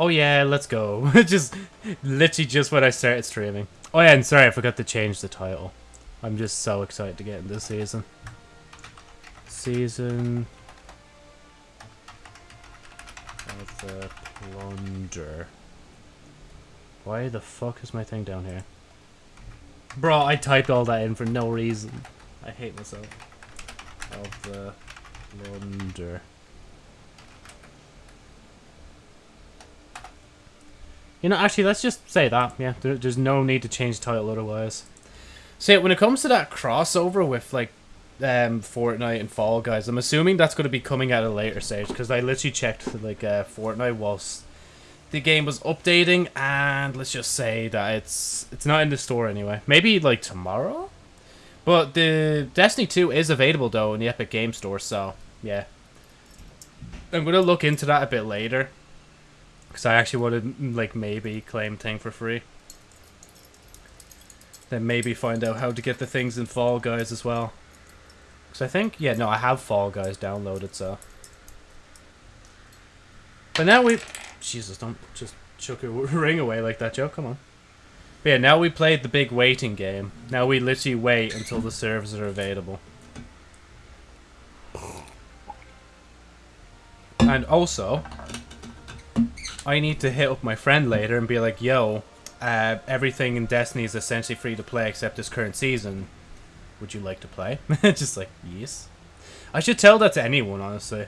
Oh yeah, let's go. just literally just when I started streaming. Oh yeah, and sorry, I forgot to change the title. I'm just so excited to get in this season. Season of the Plunder. Why the fuck is my thing down here? Bro, I typed all that in for no reason. I hate myself. Of the Plunder. You know, actually, let's just say that. Yeah, there, there's no need to change the title otherwise. See, when it comes to that crossover with, like, um, Fortnite and Fall Guys, I'm assuming that's going to be coming at a later stage, because I literally checked, like, uh, Fortnite whilst the game was updating, and let's just say that it's it's not in the store anyway. Maybe, like, tomorrow? But the Destiny 2 is available, though, in the Epic Game Store, so, yeah. I'm going to look into that a bit later. Because I actually wanted, mm, like, maybe claim thing for free. Then maybe find out how to get the things in Fall Guys as well. Because I think, yeah, no, I have Fall Guys downloaded, so. But now we... Jesus, don't just chuck a ring away like that, Joe. Come on. But yeah, now we played the big waiting game. Now we literally wait until the servers are available. And also, I need to hit up my friend later and be like, yo, uh, everything in Destiny is essentially free to play except this current season. Would you like to play? Just like, yes. I should tell that to anyone, honestly.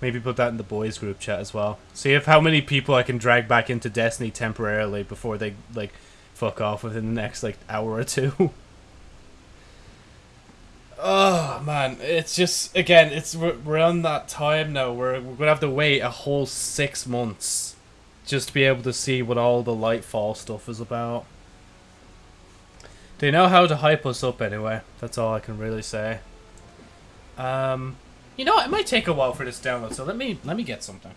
Maybe put that in the boys group chat as well. See if how many people I can drag back into Destiny temporarily before they, like, fuck off within the next, like, hour or two. Oh man, it's just again, it's we're, on that time now. We're we're gonna have to wait a whole six months just to be able to see what all the Lightfall stuff is about. They know how to hype us up anyway. That's all I can really say. Um, you know, what? it might take a while for this download, so let me let me get something.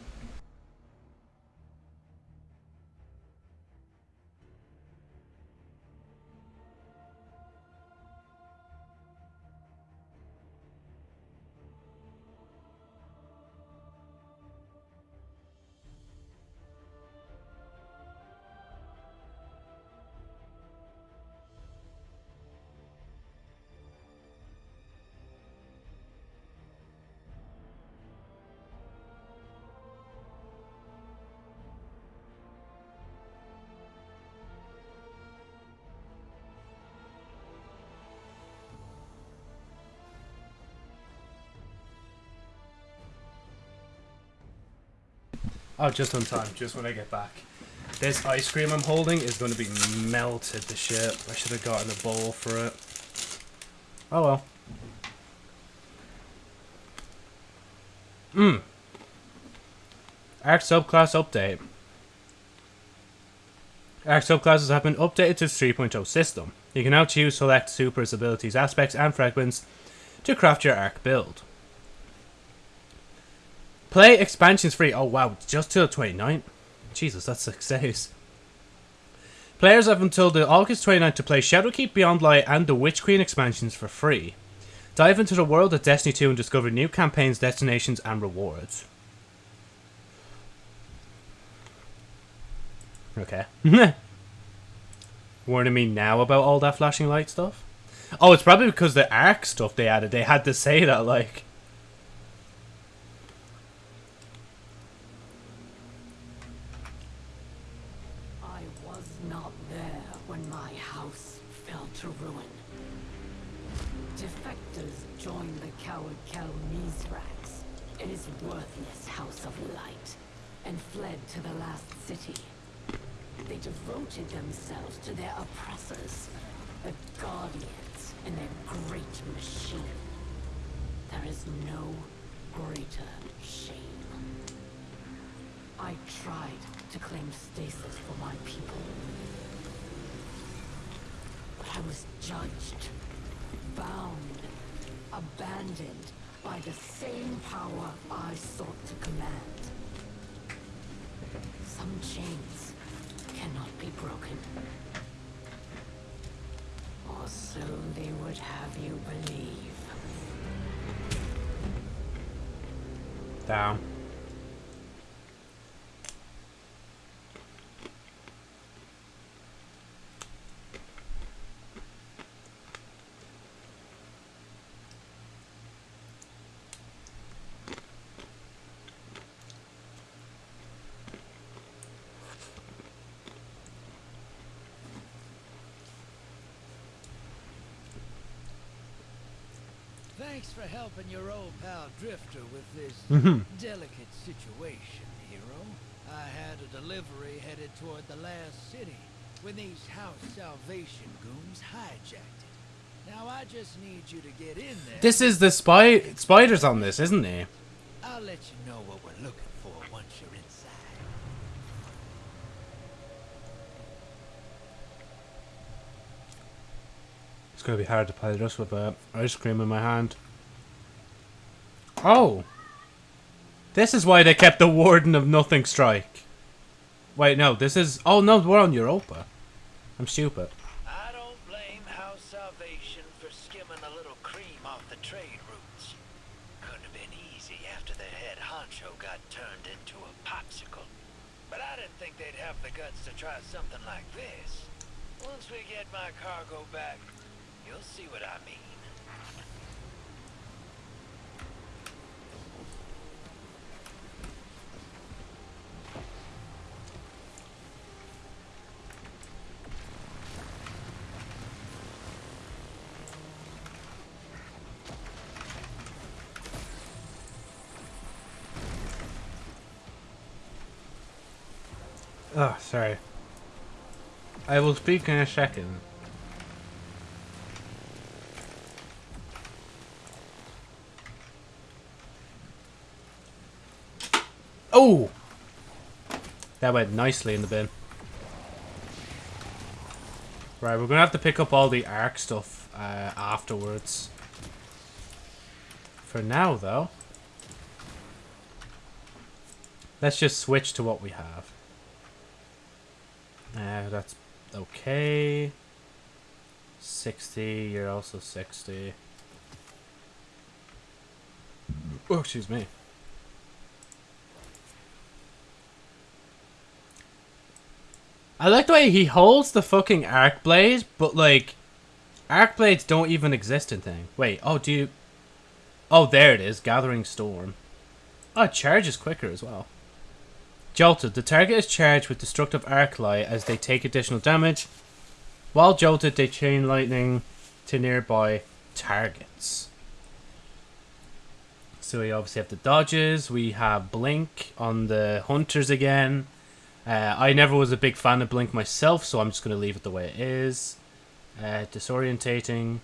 Oh, just on time, just when I get back. This ice cream I'm holding is going to be melted to shit. I should have gotten a bowl for it. Oh well. Mmm. Arc subclass update. Arc subclasses have been updated to 3.0 system. You can now choose select supers, abilities, aspects, and fragments to craft your arc build. Play expansions free. Oh wow, just till 29th. Jesus, that's days. Players have until the August 29th to play Shadowkeep Beyond Light and the Witch Queen expansions for free. Dive into the world of Destiny 2 and discover new campaigns, destinations, and rewards. Okay. Warning me now about all that flashing light stuff? Oh, it's probably because the arc stuff they added. They had to say that, like... to their oppressors, the Guardians and their great machine. There is no greater shame. I tried to claim stasis for my people. But I was judged, bound, abandoned by the same power I sought to command. Some chains cannot be broken. Or so they would have you believe. Down. Thanks for helping your old pal Drifter with this Mhm. delicate situation, hero. I had a delivery headed toward the last city when these House Salvation goons hijacked it. Now I just need you to get in there. This is the spy spiders on this, isn't he? I'll let you know what we're looking for once you're inside. It's gonna be hard to play this with uh, ice cream in my hand. Oh! This is why they kept the Warden of Nothing strike. Wait, no, this is... Oh, no, we're on Europa. I'm stupid. I don't blame House Salvation for skimming a little cream off the trade routes. Couldn't have been easy after the head honcho got turned into a popsicle. But I didn't think they'd have the guts to try something like this. Once we get my cargo back, you'll see what I mean. Oh, sorry. I will speak in a second. Oh! That went nicely in the bin. Right, we're gonna have to pick up all the arc stuff uh, afterwards. For now, though, let's just switch to what we have. Uh, that's okay. 60, you're also 60. Oh, excuse me. I like the way he holds the fucking arc blade, but like, arc blades don't even exist in thing. Wait, oh, do you... Oh, there it is, Gathering Storm. Oh, it charges quicker as well. Jolted. The target is charged with destructive arc light as they take additional damage. While jolted, they chain lightning to nearby targets. So we obviously have the dodges. We have blink on the hunters again. Uh, I never was a big fan of blink myself, so I'm just going to leave it the way it is. Uh, disorientating.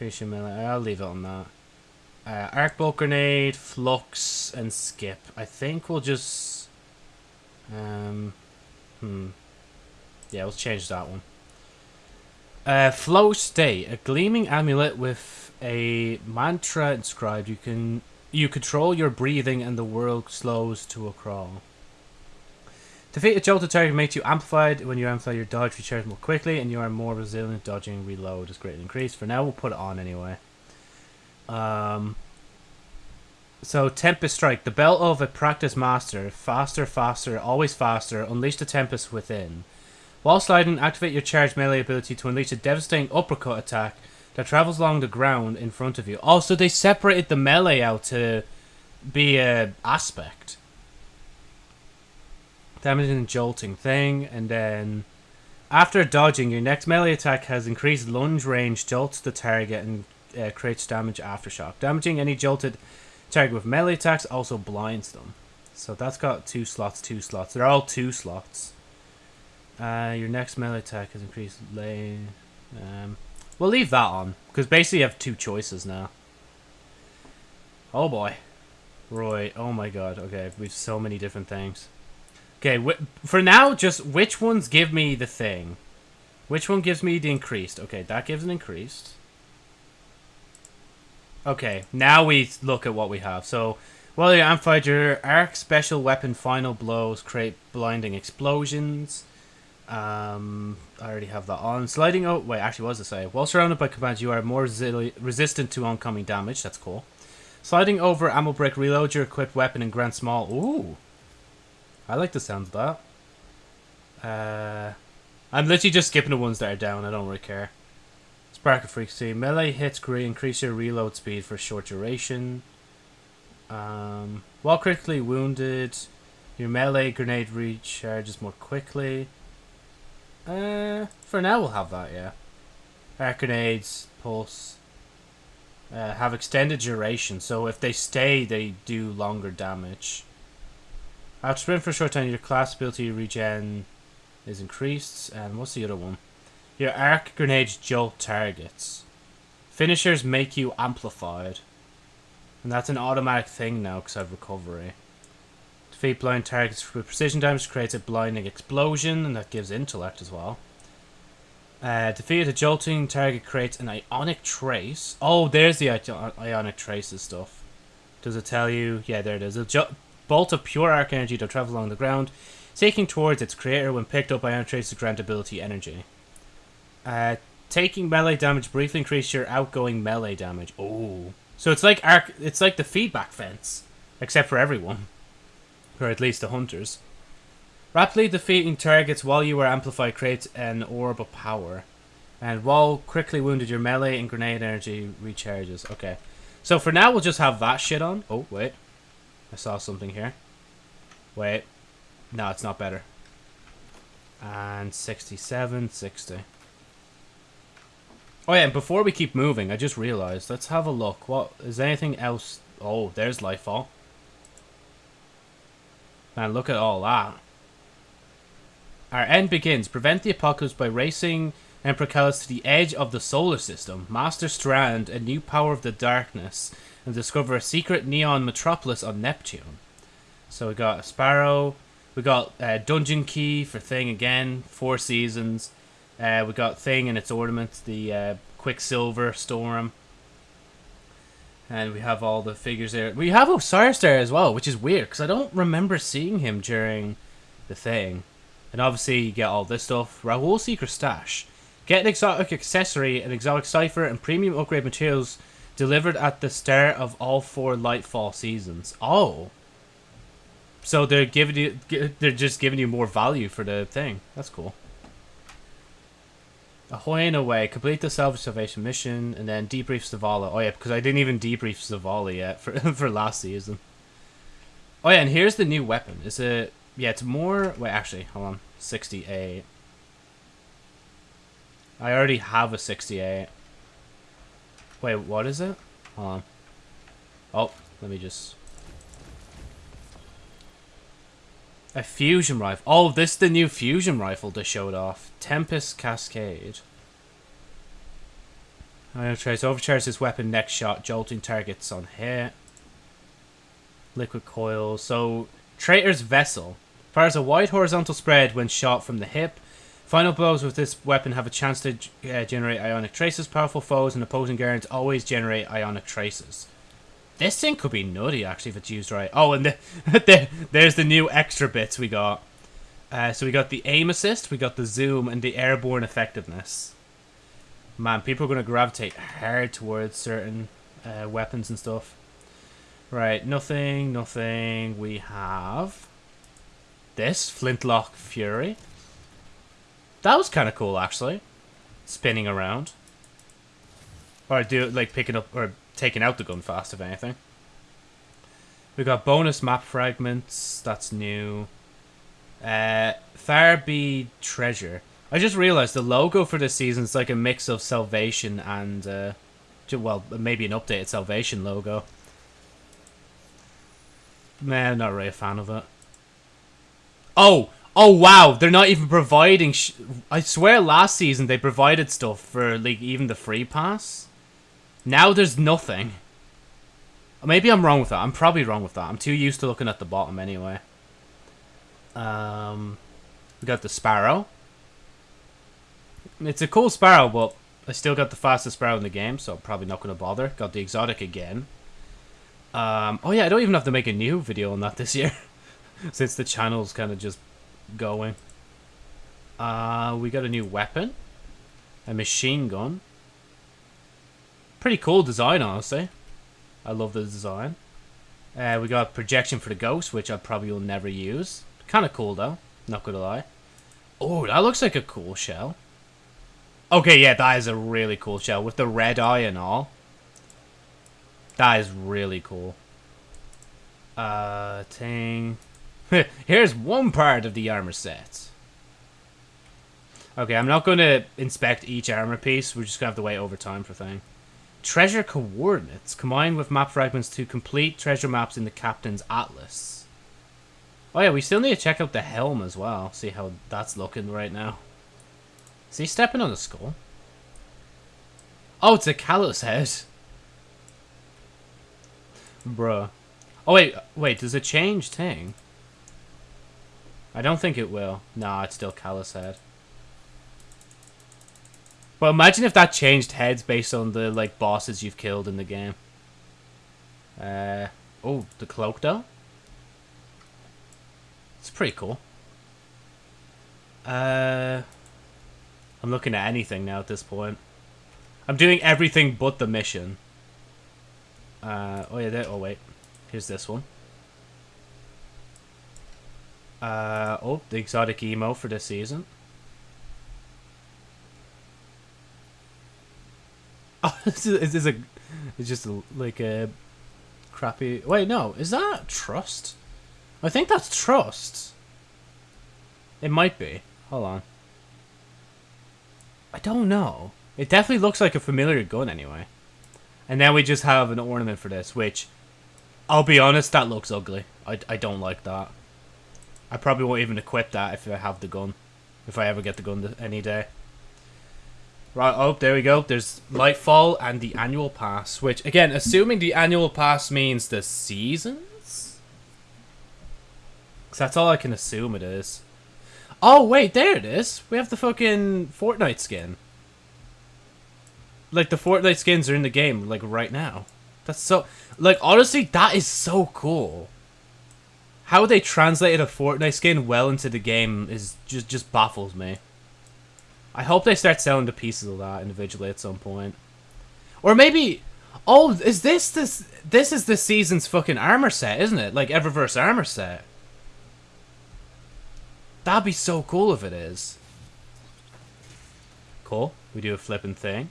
I'll leave it on that. Uh, arc bolt grenade, flux, and skip. I think we'll just. Um, hmm. Yeah, we'll change that one. Uh, flow state, a gleaming amulet with a mantra inscribed. You can you control your breathing, and the world slows to a crawl. Defeat a jolted target makes you amplified. When you amplify your dodge, recharge more quickly, and you are more resilient. Dodging reload is greatly increased. For now, we'll put it on anyway. Um, so Tempest Strike, the belt of a practice master, faster, faster, always faster. Unleash the Tempest within. While sliding, activate your charged melee ability to unleash a devastating uppercut attack that travels along the ground in front of you. Also, they separated the melee out to be a aspect. Damaging and jolting thing, and then after dodging, your next melee attack has increased lunge range, jolts the target, and uh, creates damage aftershock. Damaging any jolted target with melee attacks also blinds them. So that's got two slots, two slots. They're all two slots. Uh, your next melee attack has increased lane. Um, we'll leave that on because basically you have two choices now. Oh boy, Roy. Oh my god. Okay, we've so many different things. Okay, for now, just which ones give me the thing? Which one gives me the increased? Okay, that gives an increased. Okay, now we look at what we have. So, while you amplified your arc special weapon final blows create blinding explosions. Um, I already have that on. Sliding out. Wait, actually, what does it say? While surrounded by commands, you are more resistant to oncoming damage. That's cool. Sliding over ammo break, reload your equipped weapon and grant small. Ooh, I like the sound of that. Uh, I'm literally just skipping the ones that are down. I don't really care. Spark of frequency. Melee hits. Increase your reload speed for short duration. Um, while critically wounded, your melee grenade recharges more quickly. Uh, for now we'll have that, yeah. Air grenades, pulse. Uh, have extended duration, so if they stay, they do longer damage. After sprint for a short time, your class ability regen is increased. And what's the other one? Your arc grenades jolt targets. Finishers make you amplified. And that's an automatic thing now because I have recovery. Defeat blind targets with precision damage creates a blinding explosion, and that gives intellect as well. Uh, defeat a jolting target creates an ionic trace. Oh, there's the ionic traces stuff. Does it tell you? Yeah, there it is. A bolt of pure arc energy to travel along the ground, taking towards its creator when picked up. Ionic traces grant ability energy. Uh, taking melee damage briefly increases your outgoing melee damage. Oh, so it's like arc. It's like the feedback fence, except for everyone, or at least the hunters. Rapidly defeating targets while you are amplified creates an orb of power. And while quickly wounded, your melee and grenade energy recharges. Okay. So for now, we'll just have that shit on. Oh, wait. I saw something here. Wait. No, it's not better. And 67, 60. Oh yeah, and before we keep moving, I just realized. Let's have a look. What is anything else? Oh, there's Lightfall. Man, look at all that. Our end begins. Prevent the apocalypse by racing Emperor Calus to the edge of the solar system. Master Strand, a new power of the darkness, and discover a secret neon metropolis on Neptune. So we got a Sparrow. We got uh, Dungeon Key for Thing again. Four seasons. Uh, we got Thing and its ornaments. The uh, Quicksilver Storm. And we have all the figures there. We have Osiris there as well, which is weird because I don't remember seeing him during the thing. And obviously, you get all this stuff. Rahool Secret Stash. Get an exotic accessory, an exotic cipher, and premium upgrade materials delivered at the start of all four Lightfall seasons. Oh. So they're giving you they're just giving you more value for the thing. That's cool. Ahoy and away. Complete the Salvage Salvation mission, and then debrief Zavala. Oh yeah, because I didn't even debrief Zavala yet for for last season. Oh yeah, and here's the new weapon. Is it? Yeah, it's more. Wait, actually, hold on. 68. I already have a 68. Wait, what is it? Hold on. Oh, let me just. A fusion rifle. Oh, this is the new fusion rifle they showed off. Tempest Cascade. Try overcharge this weapon next shot, jolting targets on hit. Liquid coil. So, Traitor's Vessel. Fires a wide horizontal spread when shot from the hip. Final blows with this weapon have a chance to uh, generate ionic traces. Powerful foes and opposing guards always generate ionic traces. This thing could be nutty, actually, if it's used right. Oh, and the, there, there's the new extra bits we got. Uh, so we got the aim assist, we got the zoom, and the airborne effectiveness. Man, people are going to gravitate hard towards certain uh, weapons and stuff. Right, nothing, nothing. We have this Flintlock Fury. That was kind of cool, actually. Spinning around. Or do like picking up or taking out the gun fast, if anything. We got bonus map fragments. That's new. Uh, Tharby Treasure. I just realized the logo for this season is like a mix of Salvation and, uh, well, maybe an updated Salvation logo. Man, I'm not really a fan of it. Oh, oh wow! They're not even providing. I swear, last season they provided stuff for like even the free pass. Now there's nothing. Maybe I'm wrong with that. I'm probably wrong with that. I'm too used to looking at the bottom anyway. Um, we got the sparrow. It's a cool sparrow, but I still got the fastest sparrow in the game, so I'm probably not going to bother. Got the exotic again. Um, oh yeah, I don't even have to make a new video on that this year, since the channel's kind of just going. Uh, we got a new weapon, a machine gun. Pretty cool design, honestly. I love the design. Uh, we got projection for the ghost, which I probably will never use. Kind of cool though, not gonna lie. Oh, that looks like a cool shell. Okay, yeah, that is a really cool shell with the red eye and all. That is really cool. Uh, thing. Here's one part of the armor set. Okay, I'm not going to inspect each armor piece. We're just going to have to wait over time for thing. Treasure coordinates combined with map fragments to complete treasure maps in the captain's atlas. Oh yeah, we still need to check out the helm as well. See how that's looking right now. Is he stepping on the skull? Oh, it's a Calus head. Bruh. Oh wait, wait, does it change thing? I don't think it will. Nah, it's still Calus head. But imagine if that changed heads based on the like bosses you've killed in the game. Uh oh, the cloak though. It's pretty cool. Uh I'm looking at anything now at this point. I'm doing everything but the mission. Uh oh yeah, there, oh wait. Here's this one. Uh oh, the exotic emo for this season. Oh, this is, is a? It's just a, like a crappy. Wait, no, is that trust? I think that's trust. It might be. Hold on. I don't know. It definitely looks like a familiar gun anyway. And then we just have an ornament for this, which, I'll be honest, that looks ugly. I, I don't like that. I probably won't even equip that if I have the gun. If I ever get the gun any day. Right, oh, there we go. There's Lightfall and the annual pass, which, again, assuming the annual pass means the seasons? Because that's all I can assume it is. Oh, wait, there it is. We have the fucking Fortnite skin. Like, the Fortnite skins are in the game, like, right now. That's so... Like, honestly, that is so cool. How they translated a Fortnite skin well into the game is just just baffles me. I hope they start selling the pieces of that individually at some point. Or maybe... Oh, is this this... This is this season's fucking armor set, isn't it? Like, Eververse armor set. That'd be so cool if it is. Cool. We do a flipping thing.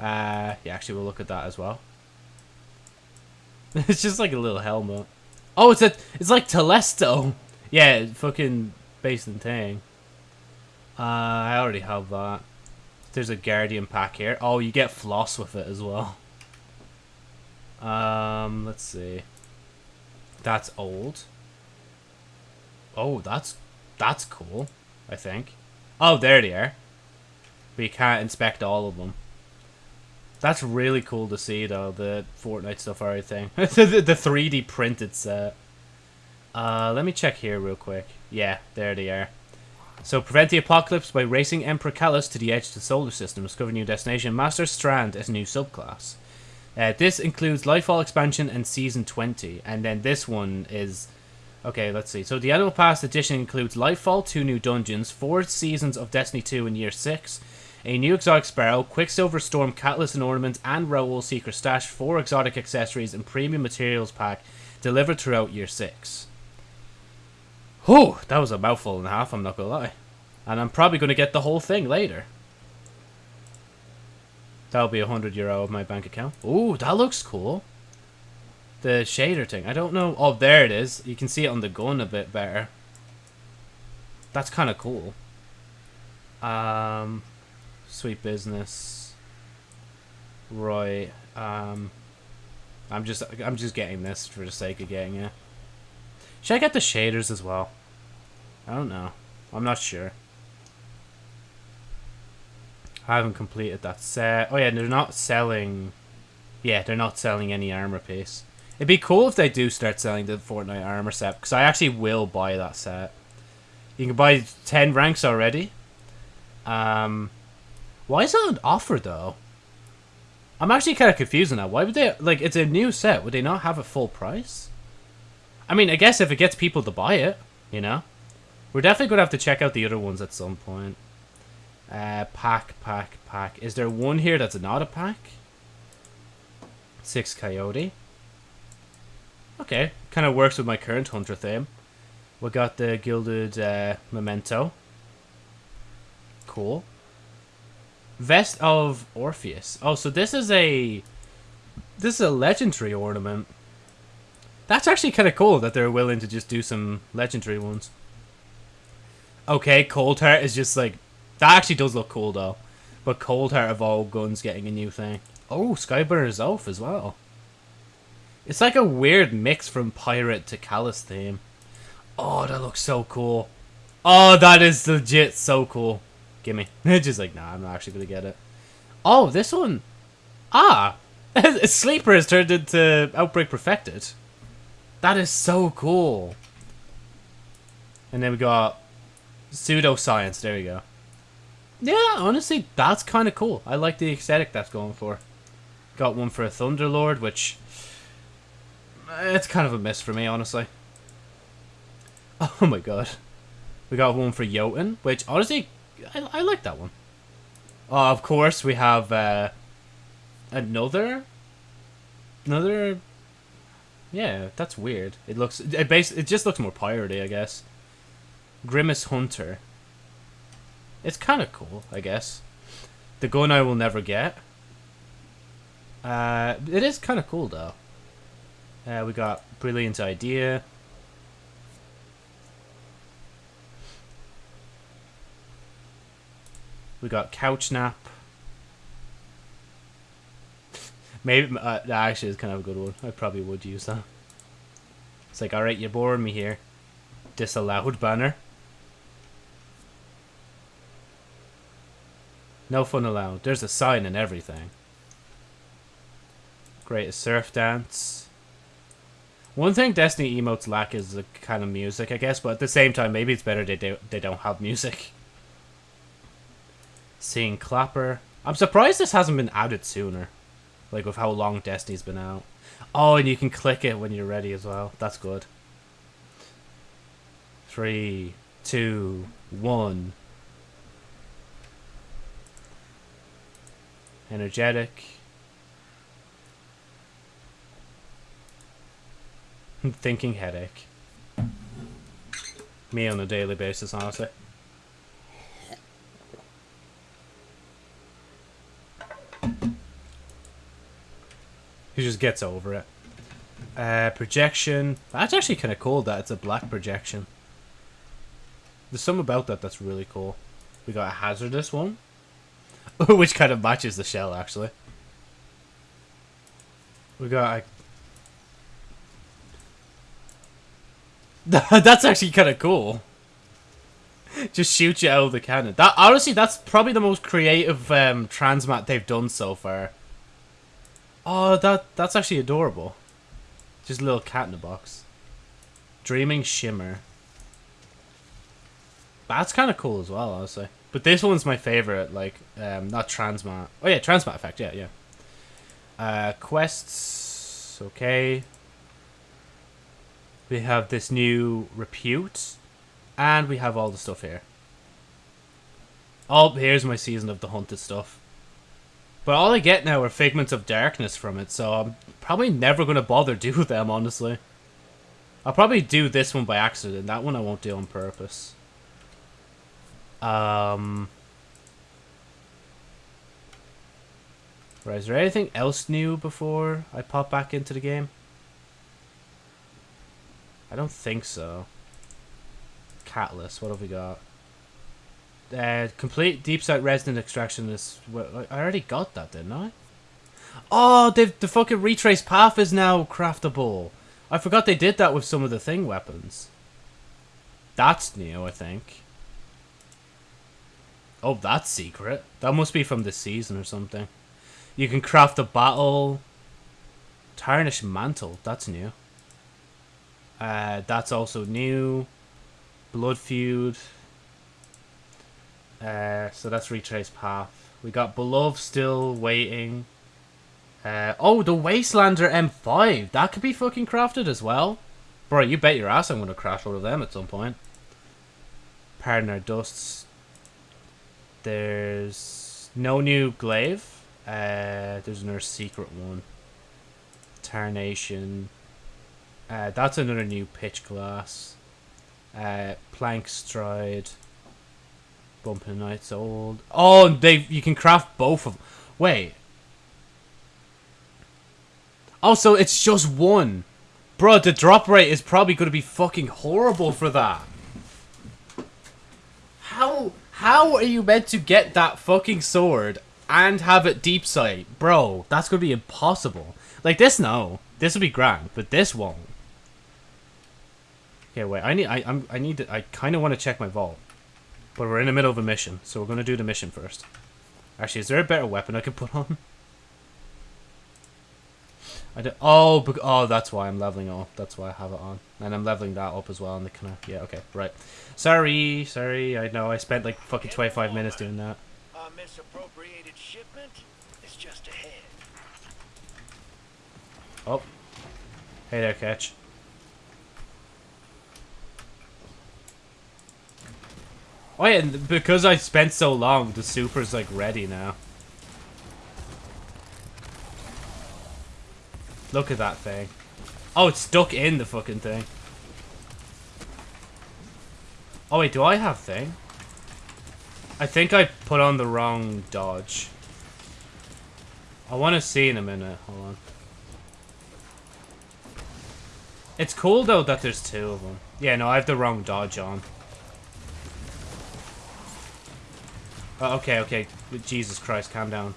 Uh, yeah, actually, we'll look at that as well. it's just like a little helmet. Oh, it's a... It's like Telesto. Yeah, fucking based in Tang. Uh, I already have that. There's a Guardian pack here. Oh, you get floss with it as well. Um, let's see. That's old. Oh, that's that's cool. I think. Oh, there they are. But you can't inspect all of them. That's really cool to see, though, the Fortnite stuff everything. the, the 3D printed set. Uh, let me check here real quick. Yeah, there they are. So prevent the apocalypse by racing Emperor Calus to the edge of the solar system. Discover new destination. Master Strand as a new subclass. Uh, this includes Lightfall expansion and Season 20. And then this one is... Okay, let's see. So the Annual Pass edition includes Lightfall, two new dungeons, four seasons of Destiny 2 in Year 6, a new exotic Sparrow, Quicksilver Storm Catalyst and Ornament, and Rahool Secret Stash, four exotic accessories, and premium materials pack delivered throughout Year 6. Whew, that was a mouthful and a half, I'm not gonna lie. And I'm probably gonna get the whole thing later. That'll be a hundred euro of my bank account. Ooh, that looks cool. The shader thing. I don't know. Oh, there it is. You can see it on the gun a bit better. That's kind of cool. Um, sweet business. Right. Um, I'm just I'm just getting this for the sake of getting it. Should I get the shaders as well? I don't know. I'm not sure. I haven't completed that set. Oh yeah, they're not selling... Yeah, they're not selling any armor piece. It'd be cool if they do start selling the Fortnite armor set, because I actually will buy that set. You can buy 10 ranks already. Um, why is that on offer, though? I'm actually kind of confused on that. Why would they... Like, it's a new set. Would they not have a full price? I mean, I guess if it gets people to buy it, you know? We're definitely going to have to check out the other ones at some point. Uh, pack, pack, pack. Is there one here that's not a pack? Six Coyote. Okay, kind of works with my current Hunter theme. We got the Gilded uh, Memento. Cool. Vest of Orpheus. Oh, so this is a... This is a legendary ornament. That's actually kind of cool that they're willing to just do some legendary ones. Okay, Coldheart is just like... That actually does look cool, though. But Coldheart of all guns getting a new thing. Oh, Skyburner's Oath as well. It's like a weird mix from Pirate to Calus theme. Oh, that looks so cool. Oh, that is legit so cool. Gimme. Just like, nah, I'm not actually gonna get it. Oh, this one. Ah! Sleeper has turned into Outbreak Perfected. That is so cool. And then we got Pseudoscience. There we go. Yeah, honestly, that's kind of cool. I like the aesthetic that's going for. Got one for a Thunderlord, which... It's kind of a miss for me, honestly. Oh my god. We got one for Jotun, which, honestly, I, I like that one. Oh, of course, we have uh, another... Another... Yeah, that's weird. It looks... It, base, it just looks more piratey, I guess. Grimace Hunter. It's kind of cool, I guess. The gun I will never get. Uh, it is kind of cool, though. Uh, we got Brilliant Idea. We got Couch Nap. Maybe, uh, that actually is kind of a good one. I probably would use that. It's like, alright, you're boring me here. Disallowed banner. No fun allowed. There's a sign and everything. Great surf dance. One thing Destiny emotes lack is the kind of music, I guess, but at the same time, maybe it's better they, do, they don't have music. Seeing Clapper. I'm surprised this hasn't been added sooner. Like, with how long Destiny's been out. Oh, and you can click it when you're ready as well. That's good. Three, two, one. Energetic. Thinking headache. Me on a daily basis, honestly. He just gets over it. Uh, projection. That's actually kind of cool that it's a black projection. There's something about that that's really cool. We got a hazardous one. Which kind of matches the shell, actually. We got a... that's actually kind of cool. Just shoot you out of the cannon. That honestly, that's probably the most creative um, transmat they've done so far. Oh, that that's actually adorable. Just a little cat in a box. Dreaming Shimmer. That's kind of cool as well, honestly. But this one's my favorite, like, um, not Transmat. Oh yeah, Transmat Effect, yeah, yeah. Uh, quests, okay. We have this new Repute. And we have all the stuff here. Oh, here's my Season of the Hunted stuff. But all I get now are Figments of Darkness from it, so I'm probably never going to bother do them, honestly. I'll probably do this one by accident. That one I won't do on purpose. Um... Right, is there anything else new before I pop back into the game? I don't think so. Catalyst, what have we got? Uh, complete deep sight resonant extraction is. Well, I already got that, didn't I? Oh, the the fucking retrace path is now craftable. I forgot they did that with some of the thing weapons. That's new, I think. Oh, that's secret. That must be from this season or something. You can craft a battle. Tarnished mantle. That's new. Uh, that's also new. Blood feud. Uh, so that's retrace path. We got Beloved still waiting. Uh, oh, the Wastelander M5. That could be fucking crafted as well. Bro, you bet your ass I'm going to crash one of them at some point. Pardon our dusts. There's no new glaive. Uh, there's another secret one. Tarnation. Uh, that's another new pitch glass. Uh, plank stride. Bumping Nights Old. Oh, they you can craft both of them. Wait. Also, it's just one. Bro, the drop rate is probably going to be fucking horrible for that. How how are you meant to get that fucking sword and have it deep sight. Bro, that's going to be impossible. Like this, no. This will be grand, but this won't. Okay, wait. I need. I. I'm. I need. To, I kind of want to check my vault, but we're in the middle of a mission, so we're gonna do the mission first. Actually, is there a better weapon I can put on? I do, oh, oh, that's why I'm leveling up. That's why I have it on, and I'm leveling that up as well. And the kind of yeah, okay, right. Sorry, sorry. I know I spent like fucking 25 minutes doing that. Our misappropriated shipment is just ahead. Oh, hey there, catch. Oh yeah, and because I spent so long, the super's like ready now. Look at that thing. Oh, it's stuck in the fucking thing. Oh wait, do I have thing? I think I put on the wrong dodge. I want to see in a minute. Hold on. It's cool though that there's two of them. Yeah, no, I have the wrong dodge on. Oh, okay, okay. Jesus Christ, calm down.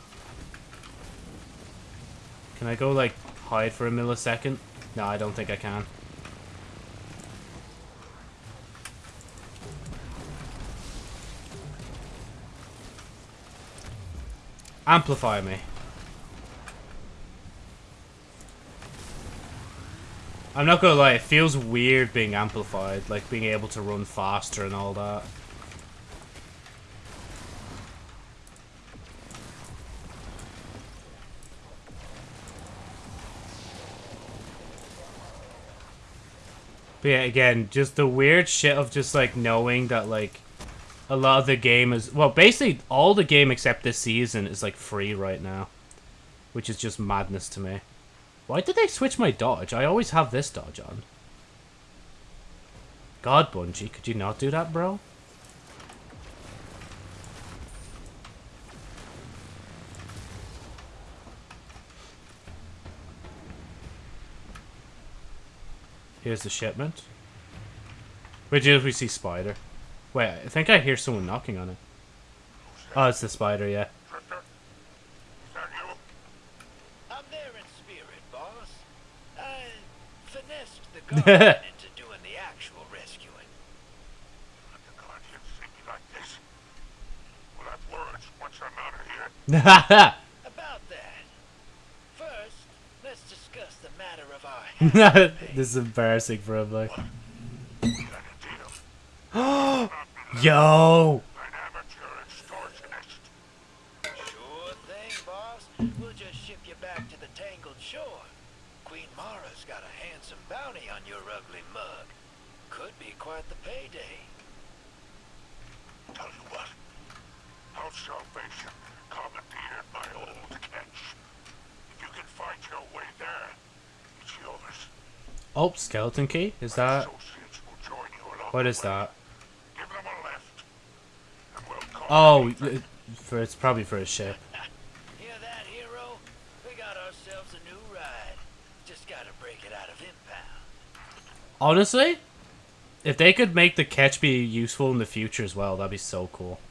Can I go, like, hide for a millisecond? No, I don't think I can. Amplify me. I'm not gonna lie, it feels weird being amplified, like being able to run faster and all that. But yeah, again, just the weird shit of just like knowing that like a lot of the game is well, basically all the game except this season is like free right now, which is just madness to me. Why did they switch my dodge? I always have this dodge on. God, Bungie, could you not do that, bro? Here's the shipment. Wait, did we see spider? Wait, I think I hear someone knocking on it. Oh, it's the spider, yeah. Drifter? Is that you? I'm there in spirit, boss. I finessed the guardian into doing the actual rescuing. Let the Guardians see me like this. We'll have words once I'm out of here. About that. First, let's discuss the matter of our this is embarrassing for him, like. We got a deal. Not be Yo! an amateur extortionist. Sure thing, boss. We'll just ship you back to the Tangled Shore. Queen Mara's got a handsome bounty on your ugly mug. Could be quite the payday. Tell you what. House Salvation commandeered my old catch. If you can fight your way there, it's yours. Oh, skeleton key? Is that. associates will join you along What is that? Give them a lift. And we'll call Oh, for it's probably for a ship. Hear that, hero? We got ourselves a new ride. Just gotta break it out of impound. Honestly, if they could make the catch be useful in the future as well, that'd be so cool.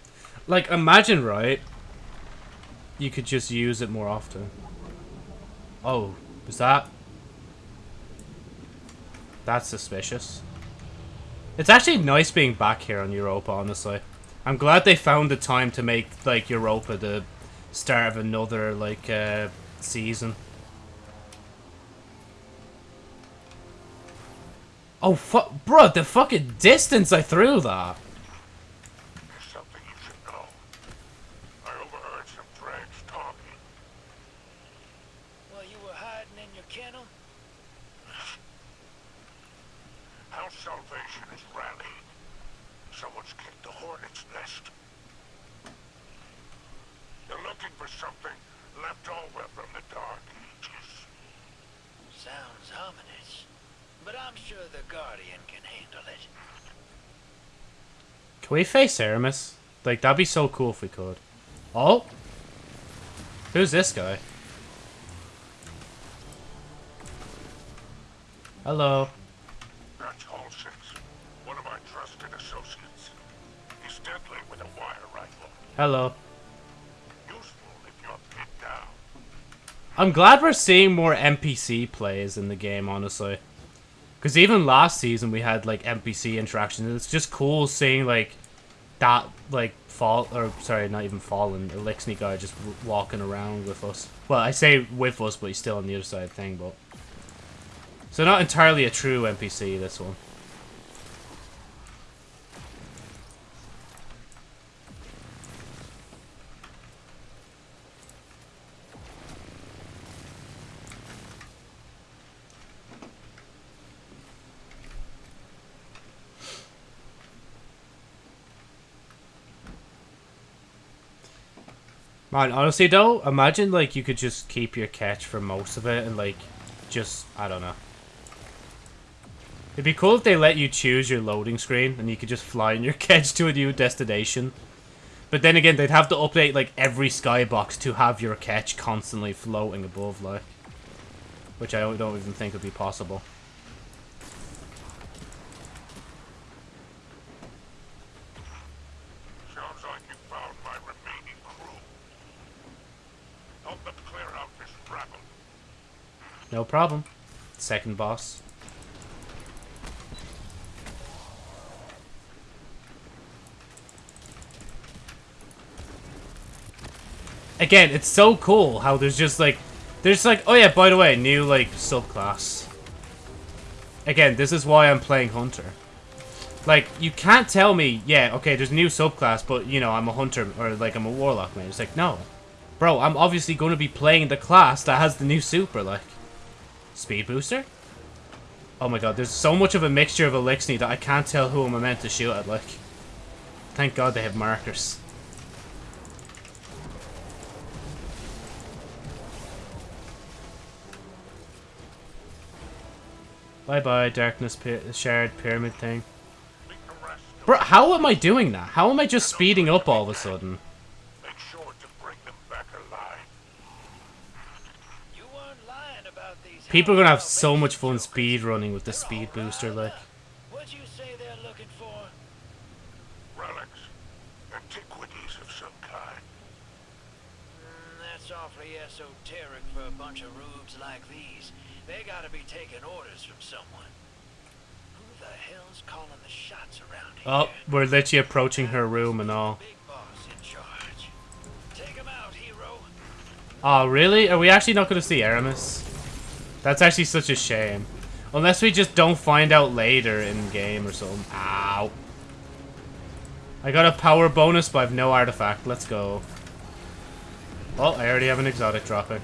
Like, imagine, right? You could just use it more often. Oh, is that? That's suspicious. It's actually nice being back here on Europa, honestly. I'm glad they found the time to make, like, Europa the start of another, like, uh, season. Oh, fuck, bro, the fucking distance I threw that. There's something you should know. I overheard some dregs talking. While you were hiding in your kennel? House Salvation is rallying. Someone's kicked the hornet's nest. They're looking for something left over from the Dark Ages. Sounds ominous. But I'm sure the Guardian can handle it. Can we face Eramis? Like, that'd be so cool if we could. Oh? Who's this guy? Hello. That's one of my trusted associates. He's deadly with a wire rifle. Hello. Useful if I'm glad we're seeing more NPC plays in the game, honestly. Because even last season we had like NPC interactions. It's just cool seeing like that like fall or sorry, not even fallen Eliksni guy just walking around with us. Well, I say with us, but he's still on the other side of the thing. But so not entirely a true NPC. This one. Honestly though, imagine like you could just keep your catch for most of it and like just I don't know. It'd be cool if they let you choose your loading screen and you could just fly in your catch to a new destination. But then again, they'd have to update like every skybox to have your catch constantly floating above, like, which I don't even think would be possible. Sounds like you found my remaining crew. Help them clear out this rabble. No problem. Second boss. Again, it's so cool how there's just like, there's like, oh yeah, by the way, new like subclass. Again, this is why I'm playing Hunter. Like, you can't tell me, yeah, okay, there's a new subclass, but you know, I'm a Hunter or like I'm a Warlock man. It's like, no. Bro, I'm obviously going to be playing the class that has the new super, like. Speed booster? Oh my god, there's so much of a mixture of Eliksni that I can't tell who I'm meant to shoot at, like. Thank god they have markers. Bye bye, darkness shared pyramid thing. Bro, how am I doing that? How am I just speeding up all of a sudden? make sure to bring them back alive. You weren't lying about these. People are gonna have so much fun speed running with the speed booster, riled like. What'd you say they're looking for? Relics. Antiquities of some kind. Mm, that's awfully esoteric for a bunch of rubes like these. They gotta be taking orders from someone. Who the hell's calling the shots around here? Oh, we're literally approaching her room and all. Big boss in charge. Take him out, hero. Oh, really? Are we actually not going to see Eramis? That's actually such a shame. Unless we just don't find out later in game or something. Ow. I got a power bonus, but I have no artifact. Let's go. Oh, I already have an exotic dropping.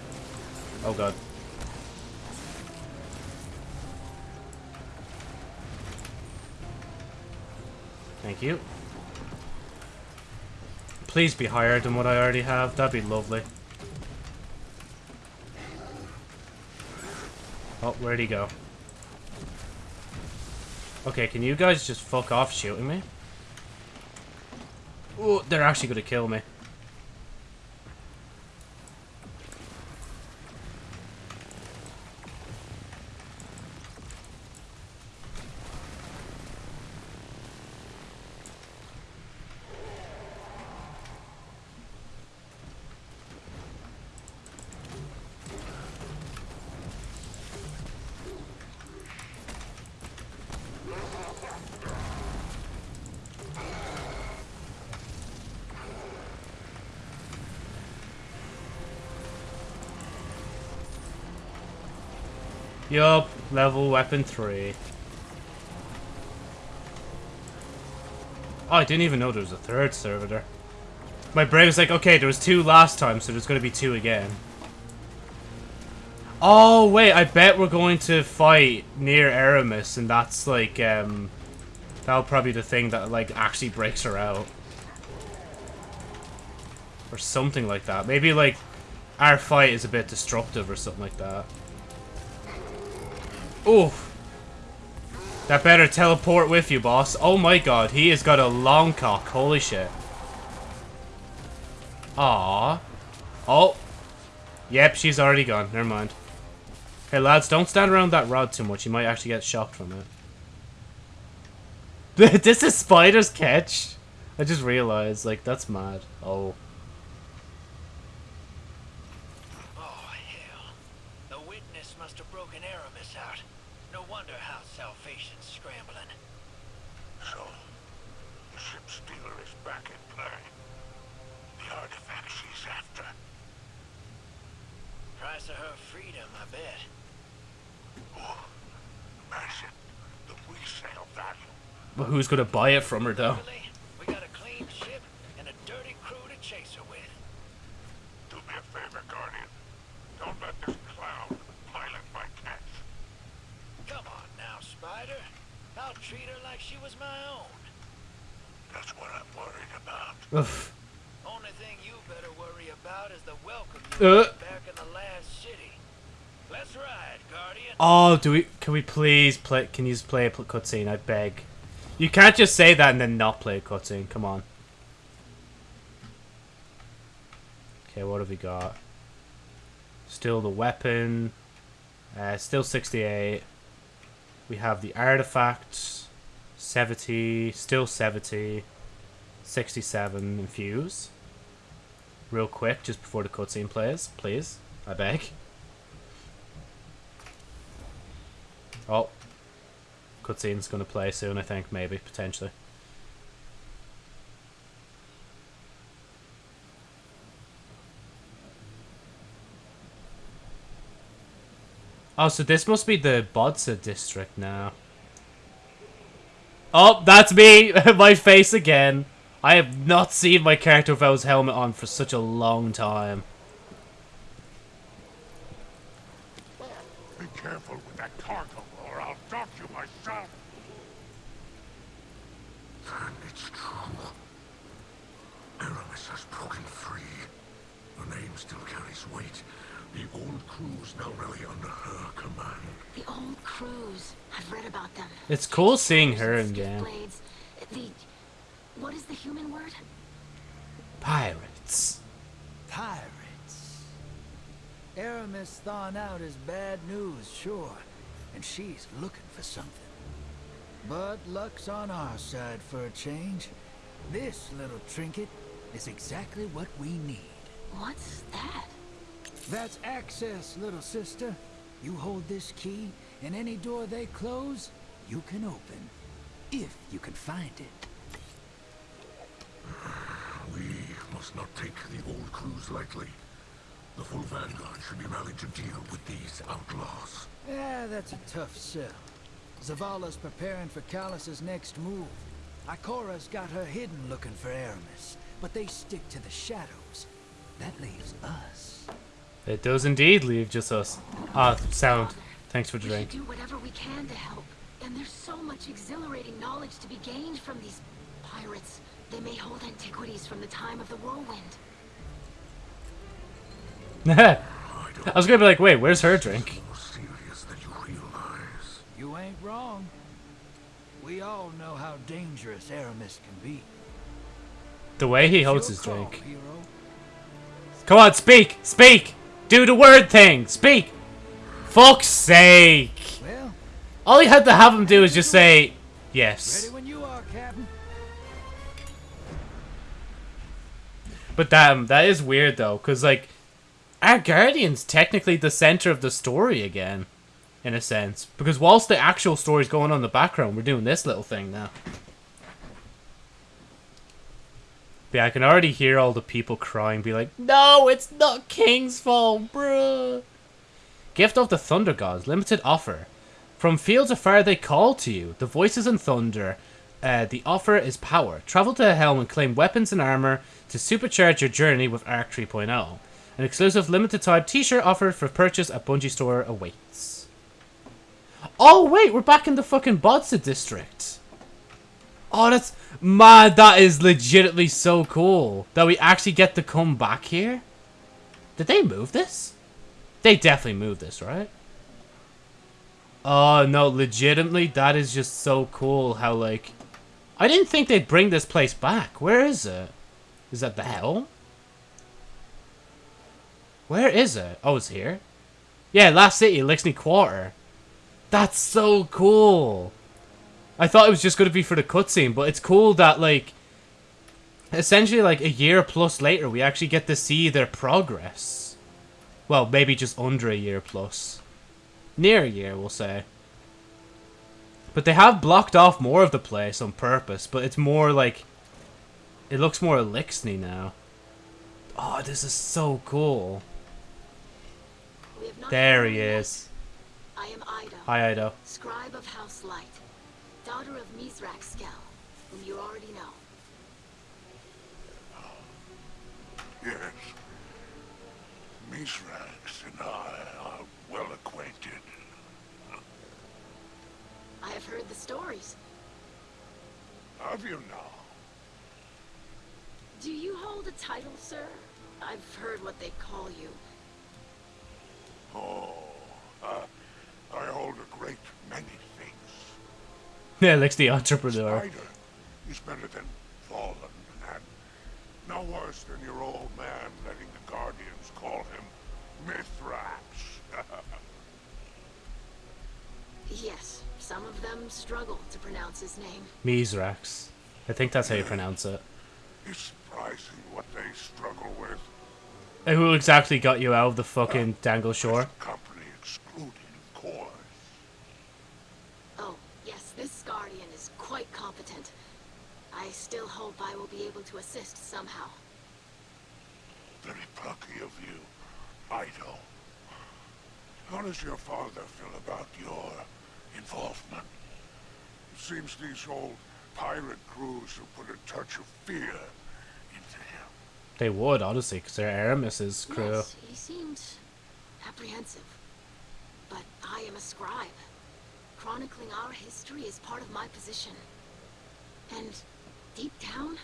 Oh god. Thank you. Please be higher than what I already have. That'd be lovely. Oh, where'd he go? Okay, can you guys just fuck off shooting me? Oh, they're actually gonna kill me. Yup, level weapon 3. Oh, I didn't even know there was a third servitor. My brain was like, okay, there was two last time, so there's gonna be two again. Oh, wait, I bet we're going to fight near Eramis, and that's like, um... That'll probably be the thing that, like, actually breaks her out. Or something like that. Maybe, like, our fight is a bit destructive or something like that. Oof. That better teleport with you, boss. Oh my god, he has got a long cock. Holy shit. Aww. Oh. Yep, she's already gone. Never mind. Hey, lads, don't stand around that rod too much. You might actually get shocked from it. this is Spider's catch? I just realized, like, that's mad. Oh. Oh, hell. Salvation's scrambling. So, the ship stealer is back in play. The artifact she's after. Price of her freedom, I bet. Oh, imagine the resale value. But who's gonna buy it from her though? Really? We got a clean ship and a dirty crew to chase her with. Do me a favor, Guardian. Don't let this clown pilot my catch. Come on now, Spider. I'll treat her like she was my own. That's what I'm worried about. Ugh. Only thing you better worry about is the welcome Uh. You get uh. back in the last city. Let's ride, Guardian. Oh, do we? Can we please play? Can you just play a cutscene? I beg. You can't just say that and then not play a cutscene. Come on. Okay, what have we got? Still the weapon. Uh, still 68. We have the artifacts. 70. Still 70. 67 infuse. Real quick, just before the cutscene plays. Please. I beg. Oh. Cutscene's gonna play soon, I think, maybe, potentially. Oh, so this must be the Bodsa district now. Oh, that's me! my face again! I have not seen my character Vo's helmet on for such a long time. Be careful with that cargo, or I'll dock you myself. Then it's true. Eramis has broken free. Her name still carries weight. The old crew's now really under her command. The old crews. I've read about them. It's cool seeing her in Stiff The what is the human word? Pirates. Pirates. Eramis thawing out is bad news, sure. And she's looking for something. But luck's on our side for a change. This little trinket is exactly what we need. What's that? That's access, little sister. You hold this key, and any door they close, you can open. If you can find it. We must not take the old crews lightly. The full vanguard should be rallied to deal with these outlaws. Yeah, that's a tough sell. Zavala's preparing for Calus's next move. Ikora's got her hidden looking for Eramis, but they stick to the shadows. That leaves us. It does indeed leave just us. Ah, sound. Thanks for the We should drink. do whatever we can to help. And there's so much exhilarating knowledge to be gained from these pirates. They may hold antiquities from the time of the whirlwind. I was gonna be like, wait, where's her drink? More serious than you realize. You ain't wrong. We all know how dangerous Eramis can be. The way he holds his call, drink. hero. Come on, speak! Speak! Do the word thing! Speak! Fuck's sake! All you had to have him do is just say, yes. ready when you are, Captain. But damn, um, that is weird though, because like, our Guardian's technically the center of the story again, in a sense. Because whilst the actual story's going on in the background, we're doing this little thing now. But yeah, I can already hear all the people crying, be like, No, it's not King's fault, bruh. Gift of the Thunder Gods, limited offer. From fields afar they call to you, the voices in thunder. Uh, the offer is power. Travel to the Helm and claim weapons and armor to supercharge your journey with Arc 3.0. An exclusive limited time t-shirt offered for purchase at Bungie Store awaits. Oh wait, we're back in the fucking Bodsa district. Oh, that's mad. That is legitimately so cool that we actually get to come back here. Did they move this? They definitely moved this, right? Oh no, legitimately, that is just so cool. How like, I didn't think they'd bring this place back. Where is it? Is that the hell? Where is it? Oh, it's here. Yeah, Last City, Eliksni Quarter. That's so cool. I thought it was just going to be for the cutscene, but it's cool that, like, essentially, like, a year plus later, we actually get to see their progress. Well, maybe just under a year plus. Near a year, we'll say. But they have blocked off more of the place on purpose, but it's more like... It looks more Eliksni now. Oh, this is so cool. We have not There he yet. is. I am Eido, Hi, Eido. scribe of House Light, daughter of Mizrak Skell, whom you already know. Yes. Mizrax and I are well acquainted. I have heard the stories. Have you now? Do you hold a title, sir? I've heard what they call you. Oh, uh, I hold a great many things. Yeah, Elix the entrepreneur. Spider is better than Fallen, and no worse than your old man letting the Guardians call him Mithrax. Yes, some of them struggle to pronounce his name. Mizrax. I think that's how you pronounce it. it's surprising what they struggle with. And Who exactly got you out of the fucking Tangled Shore? Company excluded, of course. Oh, yes, this guardian is quite competent. I still hope I will be able to assist somehow. Very plucky of you, Eido. How does your father feel about your involvement? It seems these old pirate crews have put a touch of fear into him. They would, honestly, because they're Eramis's crew. Yes, he seemed apprehensive. But I am a scribe. Chronicling our history is part of my position. And deep down,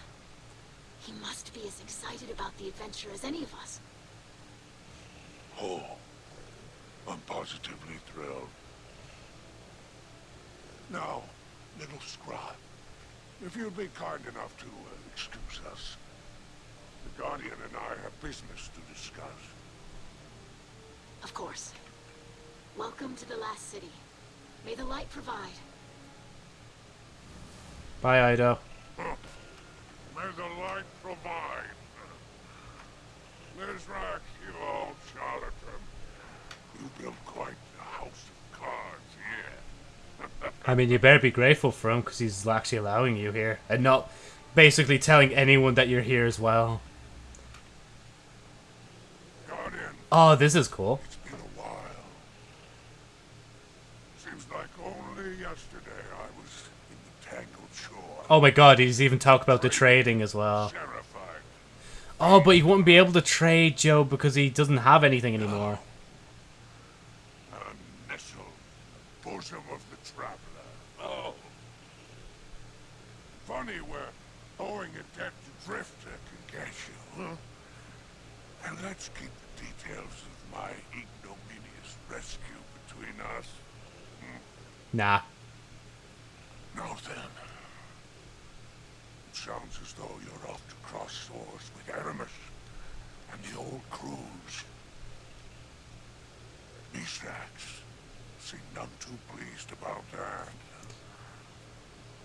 he must be as excited about the adventure as any of us. Oh, I'm positively thrilled. Now, little scribe, if you'd be kind enough to uh, excuse us. The Guardian and I have business to discuss. Of course. Welcome to the last city. May the light provide. Bye, Eido. May the light provide. Mizrak, you old charlatan. You built quite a house of cards here. I mean, you better be grateful for him because he's actually allowing you here and not basically telling anyone that you're here as well. Guardian, Oh, this is cool. it's been a while. Seems like only yesterday I was in the Tangled Shore. Oh my god, he's even talked about the trading as well. Terrified. Oh, but he wouldn't be able to trade Joe because he doesn't have anything anymore. A nestled bosom of the traveler. Oh. Funny where owing a debt to Drifter can get you, huh? And let's keep the details of my ignominious rescue between us. Hmm? Nah. Now then. It sounds as though you're off to cross swords with Eramis and the old crews. Mithrax seem none too pleased about that.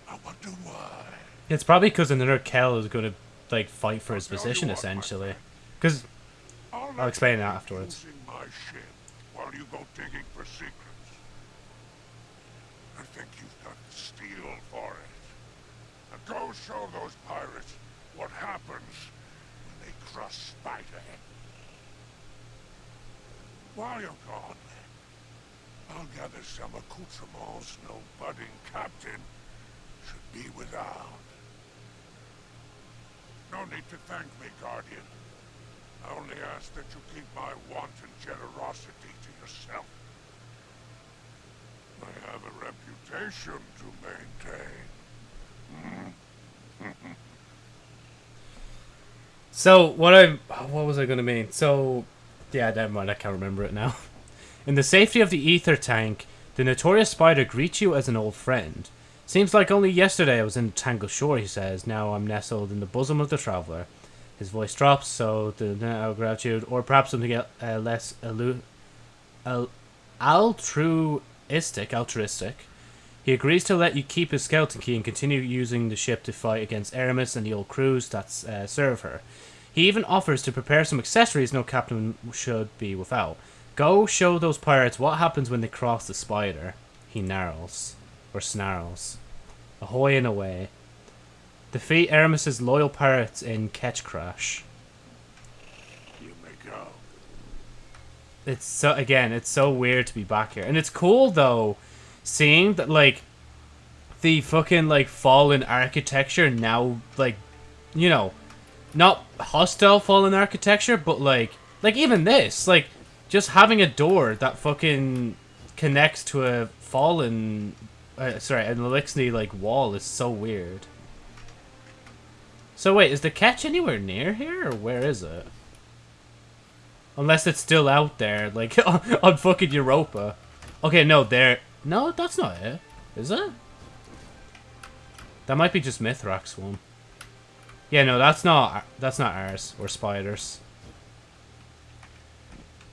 I wonder why. It's probably because another Kell is going to like fight for his position essentially. Because I'll, explain that afterwards. While you go digging for secrets. I think you've got the steel for it. Now go show those pirates what happens when they cross Spiderhead. While you're gone, I'll gather some accoutrements no budding captain should be without. No need to thank me, Guardian. I only ask that you keep my wanton generosity to yourself. I have a reputation to maintain. So what I what was I gonna mean? So yeah, never mind. I can't remember it now. In the safety of the ether tank, the notorious spider greets you as an old friend. Seems like only yesterday I was in Tangle Shore, he says. Now I'm nestled in the bosom of the traveler. His voice drops, so the gratitude, or perhaps something uh, less allu- al- altruistic, altruistic. He agrees to let you keep his skeleton key and continue using the ship to fight against Eramis and the old crews that uh, serve her. He even offers to prepare some accessories no captain should be without. Go show those pirates what happens when they cross the spider. He narrows. or snarls. Ahoy and away. Defeat Eramis's loyal pirates in Ketchcrash. You may go. It's so again, it's so weird to be back here, and it's cool though, seeing that like the fucking like fallen architecture now like, you know, not hostile fallen architecture, but like like even this like just having a door that fucking connects to a fallen, uh, sorry, an Elixir like wall is so weird. So wait, is the catch anywhere near here, or where is it? Unless it's still out there, like on, fucking Europa. Okay, no, there. No, that's not it. Is it? That might be just Mithrax one. Yeah, no, that's not. That's not ours or spiders.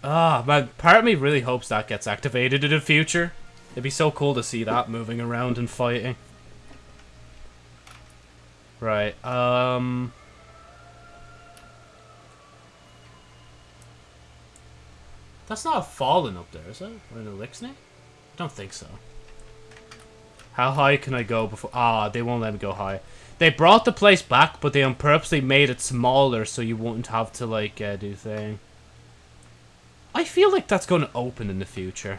Ah, man, part of me really hopes that gets activated in the future. It'd be so cool to see that moving around and fighting. Right, um... That's not a fallen up there, is it? Or an elixir? I don't think so. How high can I go before... Ah, they won't let me go high. They brought the place back, but they purposely made it smaller so you wouldn't have to, like, uh, do thing. I feel like that's going to open in the future.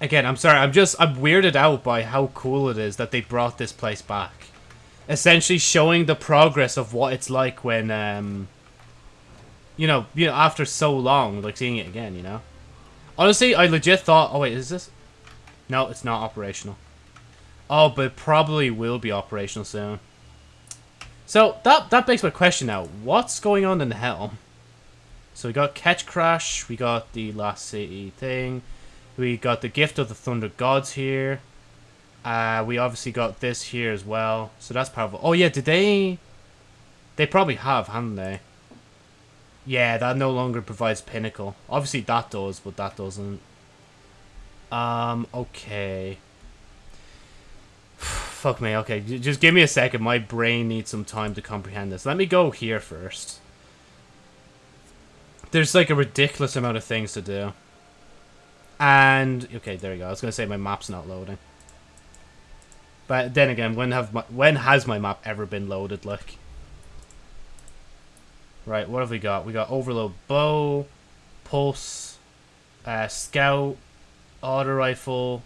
Again, I'm sorry, I'm just, I'm weirded out by how cool it is that they brought this place back. Essentially showing the progress of what it's like when, um, you know, you know, after so long, like seeing it again, you know? Honestly, I legit thought, oh wait, is this? No, it's not operational. Oh, but probably will be operational soon. So, that, that begs my question now. What's going on in the Helm? So we got Ketchcrash, we got the Last City thing, we got the Gift of the Thunder Gods here. Uh, we obviously got this here as well. So that's powerful. Oh yeah, did they... They probably have, haven't they? Yeah, that no longer provides Pinnacle. Obviously that does, but that doesn't. Um, okay. Fuck me, okay. Just give me a second. My brain needs some time to comprehend this. Let me go here first. There's like a ridiculous amount of things to do. And okay, there you go. I was gonna say my map's not loading. But then again, when have my, when has my map ever been loaded? Like, right, what have we got? We got overload bow, pulse, uh, scout, auto rifle,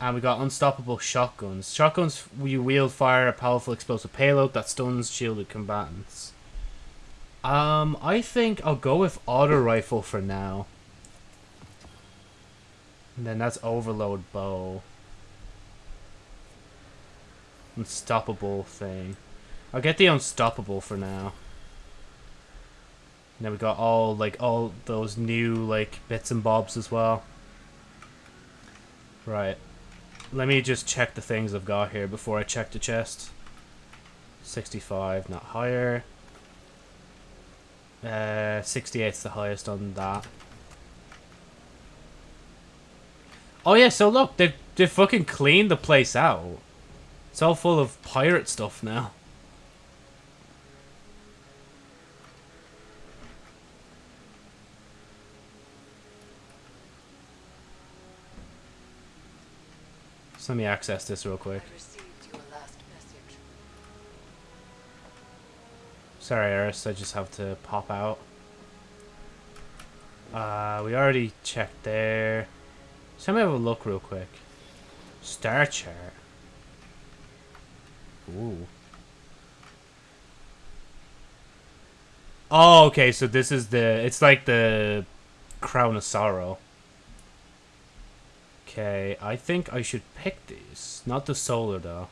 and we got unstoppable shotguns. Shotguns, we wield fire a powerful explosive payload that stuns shielded combatants. Um, I think I'll go with auto rifle for now. And then that's overload bow. Unstoppable thing. I'll get the unstoppable for now. And then we got all like all those new like bits and bobs as well. Right. Let me just check the things I've got here before I check the chest. 65, not higher. Uh, 68's the highest on that. Oh yeah, so look, they've, they've fucking cleaned the place out. It's all full of pirate stuff now. So let me access this real quick. Sorry, Eris, I just have to pop out. Uh, we already checked there. So let me have a look real quick. Star chart. Ooh. Oh, okay, so this is the... It's like the Crown of Sorrow. Okay, I think I should pick these. Not the solar, though.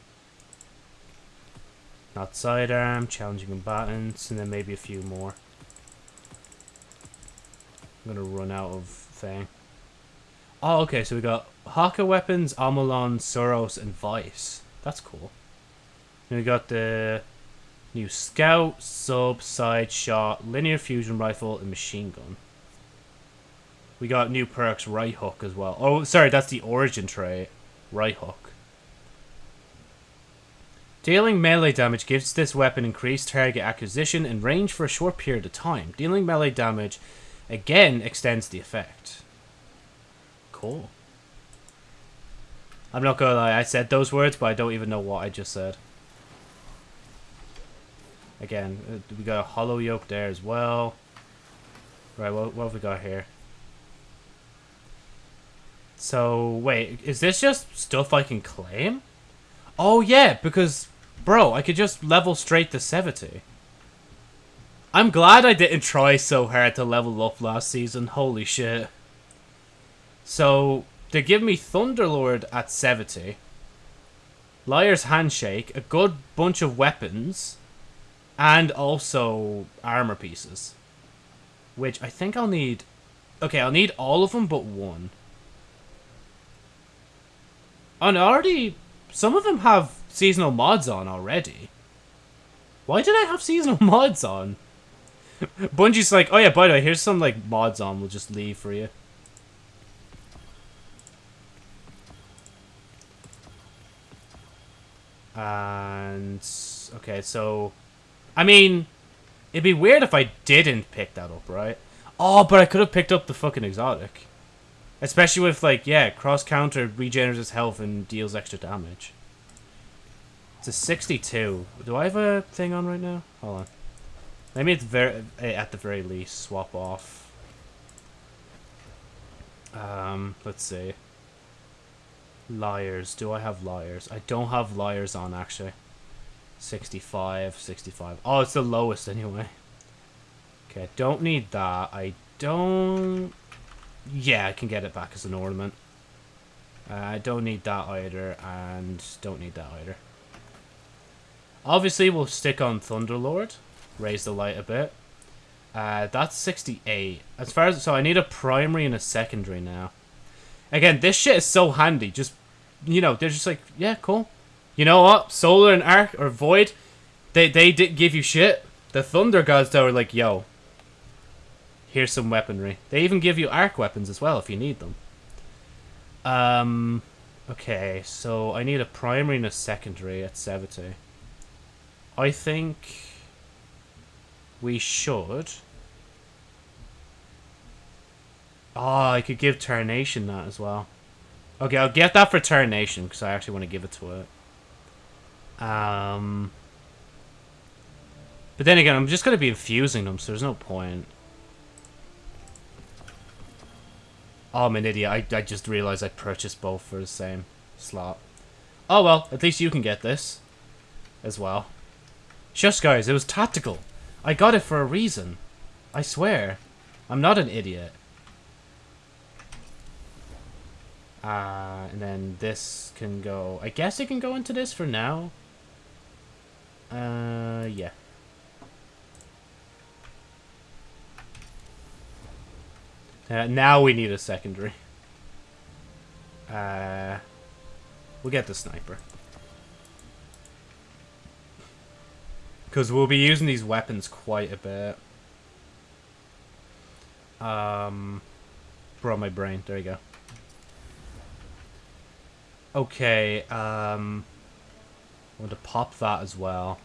Not sidearm, challenging combatants, and then maybe a few more. I'm gonna run out of thing. Oh, okay, so we got Hakke weapons, Omolon, Suros, and VEIST. That's cool. Then we got the new Scout, Sub, Side Shot, Linear Fusion Rifle, and Machine Gun. We got new perks, Right Hook as well. Oh, sorry, that's the Origin trait. Right Hook. Dealing melee damage gives this weapon increased target acquisition and range for a short period of time. Dealing melee damage again extends the effect. Cool. I'm not gonna lie, I said those words, but I don't even know what I just said. Again, uh, we got a hollow yoke there as well. Right, what, what have we got here? So, wait, is this just stuff I can claim? Oh, yeah, because, bro, I could just level straight to 70. I'm glad I didn't try so hard to level up last season. Holy shit. So, they give me Thunderlord at 70. Liar's Handshake, a good bunch of weapons, and also armor pieces. Which I think I'll need... Okay, I'll need all of them but one. And already... Some of them have seasonal mods on already. Why did I have seasonal mods on? Bungie's like, oh yeah, by the way, here's some like mods on. We'll just leave for you. And okay, so I mean, it'd be weird if I didn't pick that up, right? Oh, but I could have picked up the fucking exotic. Especially with like, yeah, cross counter regenerates his health and deals extra damage. It's a 62. Do I have a thing on right now? Hold on. Maybe it's very at the very least swap off. Um, let's see. Liars. Do I have liars? I don't have liars on actually. 65, 65. Oh, it's the lowest anyway. Okay, don't need that. I don't... Yeah, I can get it back as an ornament. Uh, I don't need that either, and don't need that either. Obviously, we'll stick on Thunderlord. Raise the light a bit. Uh, that's 68. As far as... So I need a primary and a secondary now. Again, this shit is so handy. Just, you know, they're just like, yeah, cool. You know what? Solar and Arc or Void, they they didn't give you shit. The Thunder Gods though are like, yo, here's some weaponry. They even give you arc weapons as well if you need them. Um, okay, so I need a primary and a secondary at 70. I think we should. Oh, I could give Tarnation that as well. Okay, I'll get that for Tarnation because I actually want to give it to it. Um, but then again, I'm just going to be infusing them, so there's no point. Oh, I'm an idiot. I, I just realized I purchased both for the same slot. Oh well, at least you can get this as well. Shush guys, it was tactical. I got it for a reason. I swear. I'm not an idiot. Uh, and then this can go... I guess it can go into this for now. Uh, yeah. Uh, now we need a secondary. Uh, we'll get the sniper. Because we'll be using these weapons quite a bit. Um, brought my brain. There you go. Okay, um... I want to pop that as well.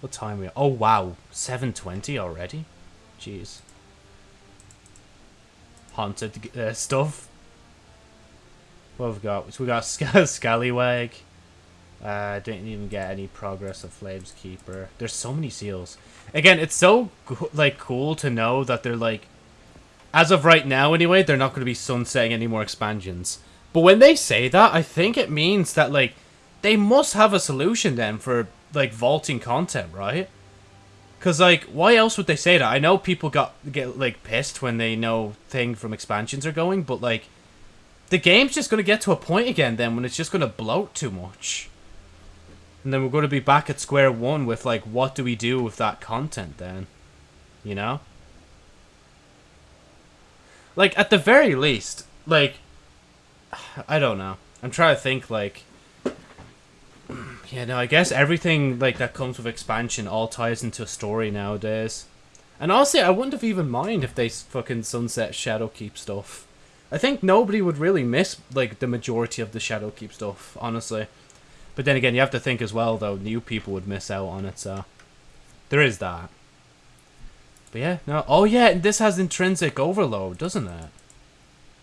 What time are we? Oh wow, 7:20 already. Jeez. Haunted uh, stuff. What have we got? So we got Scallywag. Uh, didn't even get any progress of Flames Keeper. There's so many seals. Again, it's so like cool to know that they're like, as of right now anyway, they're not going to be sunsetting any more expansions. But when they say that, I think it means that like they must have a solution then for like vaulting content, right? Cause like, why else would they say that? I know people got get like pissed when they know thing from expansions are going, but like, the game's just gonna get to a point again then when it's just gonna bloat too much, and then we're gonna be back at square one with like, what do we do with that content then? You know? Like at the very least, like, I don't know. I'm trying to think like yeah, no, I guess everything like that comes with expansion all ties into a story nowadays. And honestly, I wouldn't have even mind if they fucking sunset Shadowkeep stuff. I think nobody would really miss like the majority of the Shadowkeep stuff, honestly. But then again, you have to think as well though, new people would miss out on it, so there is that. But yeah, no. Oh yeah, this has intrinsic overload, doesn't it?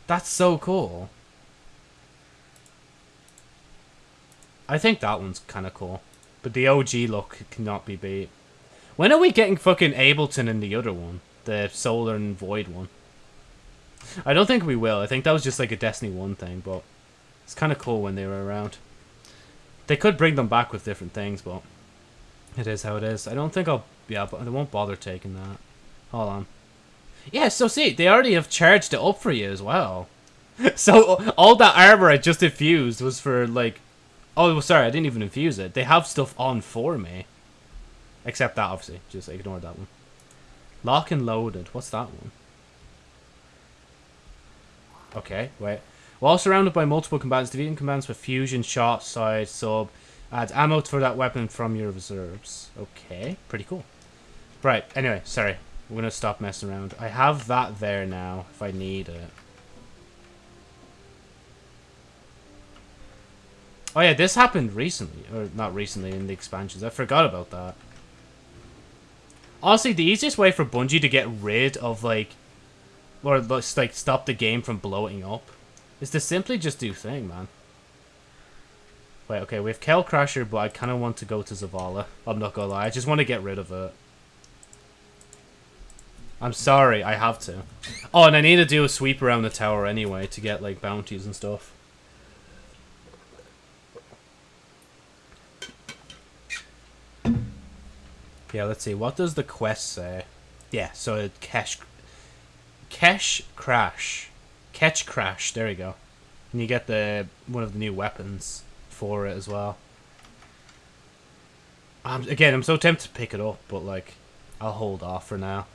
That's so cool. I think that one's kind of cool. But the OG look cannot be beat. When are we getting fucking Ableton in the other one? The Solar and Void one? I don't think we will. I think that was just like a Destiny 1 thing, but it's kind of cool when they were around. They could bring them back with different things, but it is how it is. I don't think I'll... Yeah, but I won't bother taking that. Hold on. Yeah, so see, they already have charged it up for you as well. so all that armor I just infused was for like... Oh, sorry, I didn't even infuse it. They have stuff on for me. Except that, obviously. Just ignore that one. Lock and loaded. What's that one? Okay, wait. While surrounded by multiple combatants, defeating combatants with fusion, shot, side, sub, adds ammo for that weapon from your reserves. Okay, pretty cool. Right, anyway, sorry. We're going to stop messing around. I have that there now, if I need it. Oh yeah, this happened recently. Or not recently, in the expansions. I forgot about that. Honestly, the easiest way for Bungie to get rid of, like... Or, like, stop the game from blowing up is to simply just do thing, man. Wait, okay, we have Kel Crasher, but I kind of want to go to Zavala. I'm not gonna lie, I just want to get rid of it. I'm sorry, I have to. Oh, and I need to do a sweep around the tower anyway to get, like, bounties and stuff. Yeah, let's see. What does the quest say? Yeah, so it cash... Cash Crash. Ketchcrash, there you go. And you get the one of the new weapons for it as well. Um, again, I'm so tempted to pick it up, but, like, I'll hold off for now.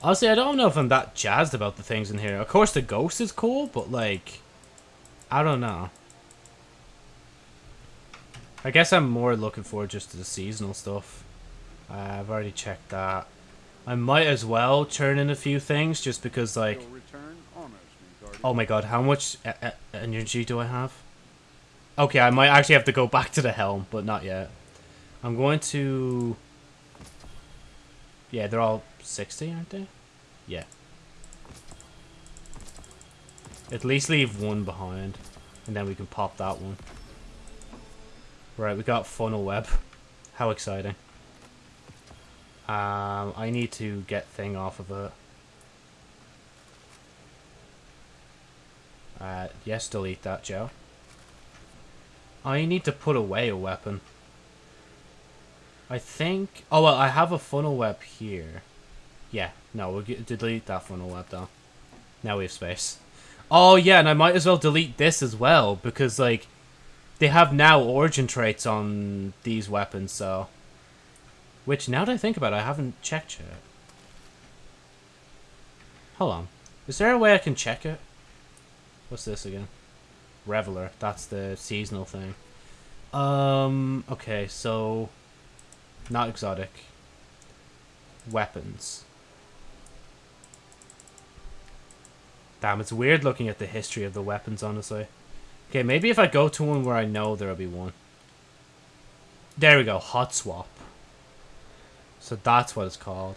Honestly, I don't know if I'm that jazzed about the things in here. Of course, the ghost is cool, but, like, I don't know. I guess I'm more looking forward just to the seasonal stuff. Uh, I've already checked that. I might as well turn in a few things just because, like... Oh my god, how much e e energy do I have? Okay, I might actually have to go back to the helm, but not yet. I'm going to... Yeah, they're all 60, aren't they? Yeah. At least leave one behind, and then we can pop that one. Right, we got funnel web. How exciting. Um, I need to get thing off of it. Uh, yes, delete that, Joe. I need to put away a weapon. I think... Oh, well, I have a funnel web here. Yeah, no, we'll get, delete that funnel web, though. Now we have space. Oh, yeah, and I might as well delete this as well, because, like, they have now origin traits on these weapons, so... Which, now that I think about it, I haven't checked yet. Hold on. Is there a way I can check it? What's this again? Reveler. That's the seasonal thing. Um, okay, so... Not exotic. Weapons. Damn, it's weird looking at the history of the weapons, honestly. Okay, maybe if I go to one where I know there'll be one. There we go, hot swap. So that's what it's called.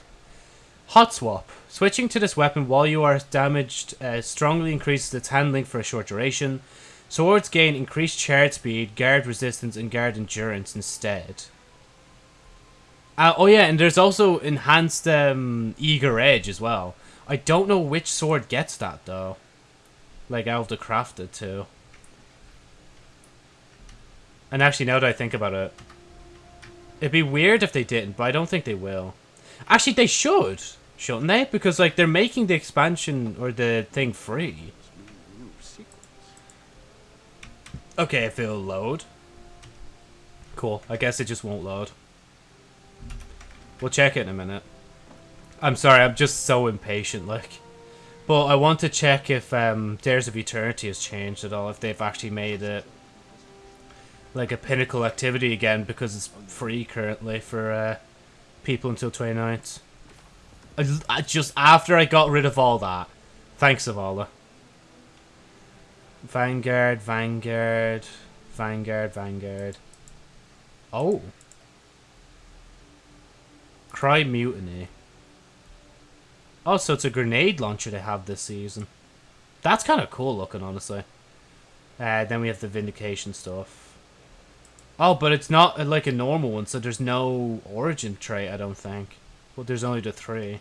Hot swap. Switching to this weapon while you are damaged uh, strongly increases its handling for a short duration. Swords gain increased charge speed, guard resistance, and guard endurance instead. Uh, oh yeah, and there's also enhanced um, eager edge as well. I don't know which sword gets that though. Like of the crafted too. And actually, now that I think about it, it'd be weird if they didn't, but I don't think they will. Actually, they should, shouldn't they? Because, like, they're making the expansion or the thing free. Okay, if it'll load. Cool. I guess it just won't load. We'll check it in a minute. I'm sorry, I'm just so impatient, like. But I want to check if um, Dares of Eternity has changed at all, if they've actually made it like a pinnacle activity again because it's free currently for uh, people until 29th. I, I just after I got rid of all that. Thanks, Zavala. Vanguard, Vanguard, Vanguard, Vanguard. Oh. Cry Mutiny. Oh, so it's a grenade launcher they have this season. That's kind of cool looking, honestly. Uh, then we have the Vindication stuff. Oh, but it's not uh, like a normal one, so there's no origin trait, I don't think. Well, there's only the three.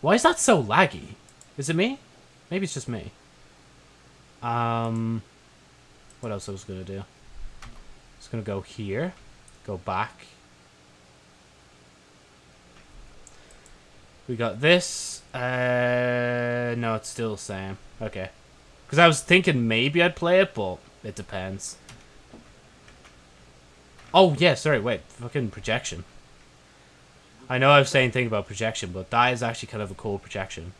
Why is that so laggy? Is it me? Maybe it's just me. Um, what else I was going to do? Just going to go here. Go back. We got this. Uh, no, it's still the same. Okay. Because I was thinking maybe I'd play it, but it depends. Oh, yeah, sorry, wait. Fucking projection. I know I was saying thing about projection, but that is actually kind of a cool projection.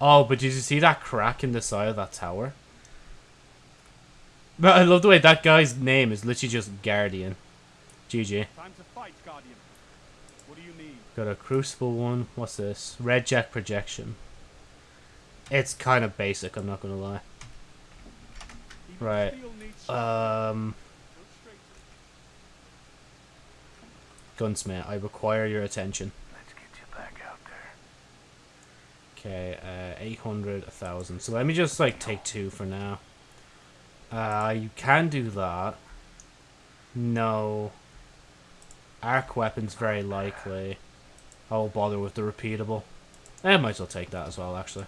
Oh, but did you see that crack in the side of that tower? But I love the way that guy's name is literally just Guardian. GG. Time to fight, Guardian. What do you need? Got a Crucible one. What's this? Red Jack Projection. It's kind of basic, I'm not gonna lie. Right. Um, Go straight to Gunsmith, I require your attention. Let's get you back out there. Okay, uh, 800, 1,000. So let me just, like, take two for now. Uh, you can do that. No. Arc weapons, very likely. I will bother with the repeatable. I might as well take that as well, actually.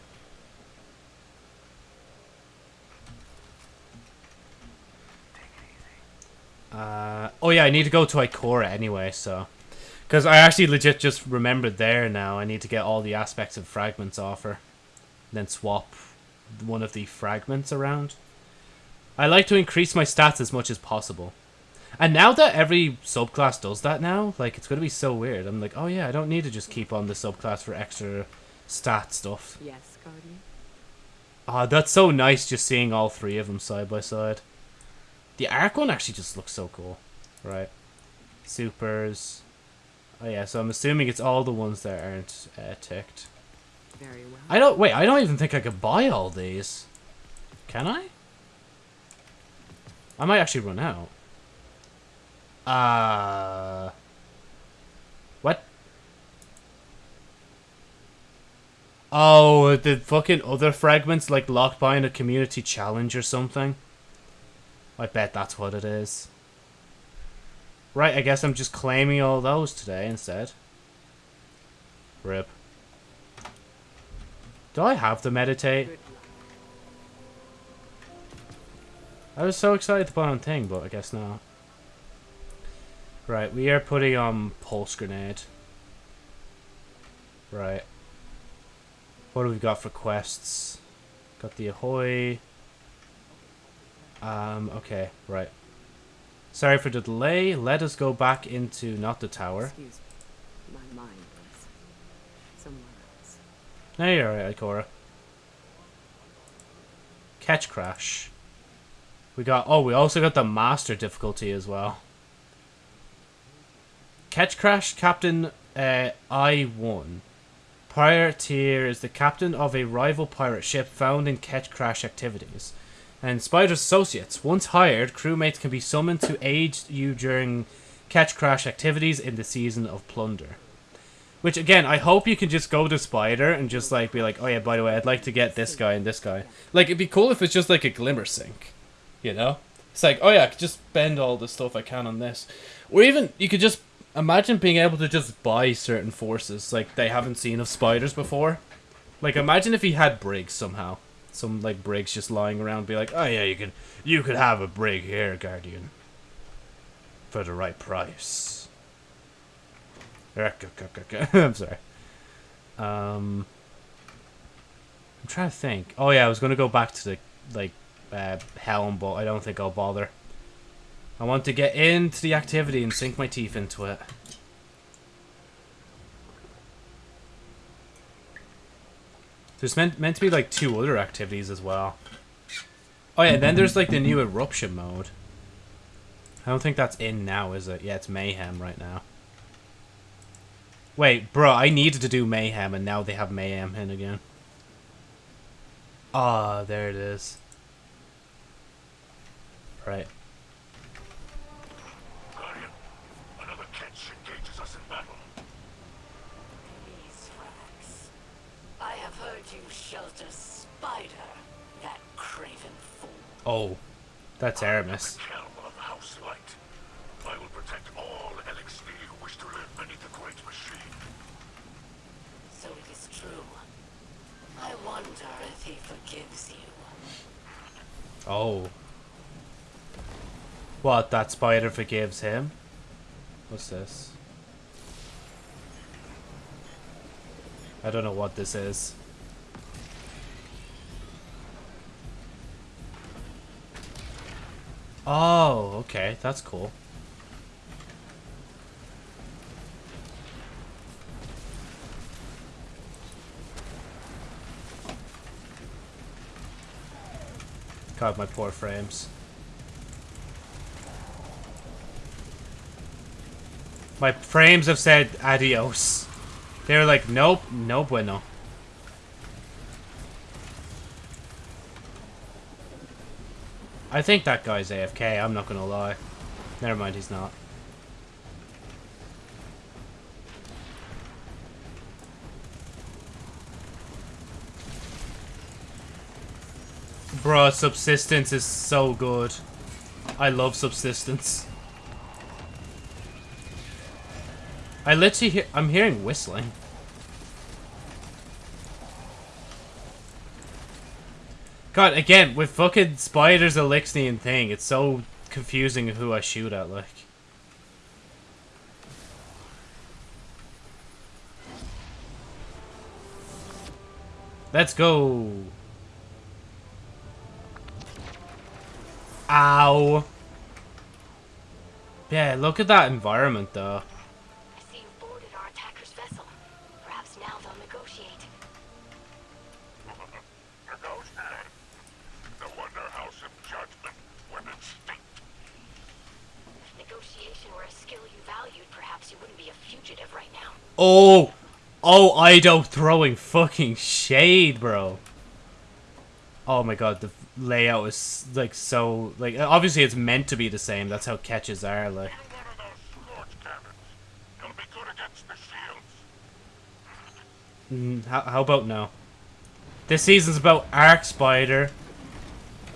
Uh, oh yeah, I need to go to Ikora anyway, so... Because I actually legit just remembered there now. I need to get all the aspects of fragments off her. Then swap one of the fragments around. I like to increase my stats as much as possible. And now that every subclass does that now, like, it's going to be so weird. I'm like, oh yeah, I don't need to just keep on the subclass for extra stat stuff. Yes, Guardian. Ah, that's so nice just seeing all three of them side by side. The arc one actually just looks so cool. Right. Supers. Oh yeah, so I'm assuming it's all the ones that aren't uh, ticked. Very well. I don't wait. I don't even think I could buy all these. Can I? I might actually run out. Uh. What? Oh, the fucking other fragments like locked behind a community challenge or something. I bet that's what it is. Right, I guess I'm just claiming all those today instead. Rip. Do I have to meditate? I was so excited to put on thing, but I guess not. Right, we are putting on pulse grenade. Right. What do we got for quests? Got the ahoy. Um, okay, right. Sorry for the delay. Let us go back into not the tower. Excuse me. My mind was somewhere else. No, you're alright, Ikora. Ketchcrash. We got. Oh, we also got the master difficulty as well. Ketchcrash captain uh, I1. Pirateer is the captain of a rival pirate ship found in Ketchcrash activities. And Spider's associates. Once hired, crewmates can be summoned to aid you during Ketchcrash activities in the season of plunder. Which again, I hope you can just go to Spider and just like be like, oh yeah, by the way, I'd like to get this guy and this guy. Like it'd be cool if it's just like a glimmer sink, you know? It's like, oh yeah, I could just spend all the stuff I can on this, or even you could just imagine being able to just buy certain forces like they haven't seen of spiders before. Like imagine if he had brigs somehow, some like brigs just lying around, be like, oh yeah, you could you could have a brig here, Guardian, for the right price. I'm sorry. Um, I'm trying to think. Oh yeah, I was gonna go back to the like uh, helm, but I don't think I'll bother. I want to get into the activity and sink my teeth into it. There's meant meant to be like two other activities as well. Oh yeah, then there's like the new eruption mode. I don't think that's in now, is it? Yeah, it's mayhem right now. Wait, bro, I needed to do Mayhem, and now they have Mayhem in again. Ah, there it is. Right. Oh, that's Eramis. Helm of House Light. I will protect all Eliksni who wish to live beneath the Great Machine. So it is true. I wonder if he forgives you. Oh. What, that spider forgives him? What's this? I don't know what this is. Oh, okay, that's cool. God, my poor frames. My frames have said adios. They're like, nope, no bueno. I think that guy's AFK, I'm not gonna lie. Never mind, he's not. Bruh, subsistence is so good. I love subsistence. I literally hear- I'm hearing whistling. God, again, with fucking spiders, Eliksni thing, it's so confusing who I shoot at, like. Let's go. Ow. Yeah, look at that environment, though. Oh! Oh, Eido throwing fucking shade, bro. Oh my god, the layout is, like, so... Like, obviously it's meant to be the same. That's how catches are, like. Mm, how, how about now? This season's about Arc Spider.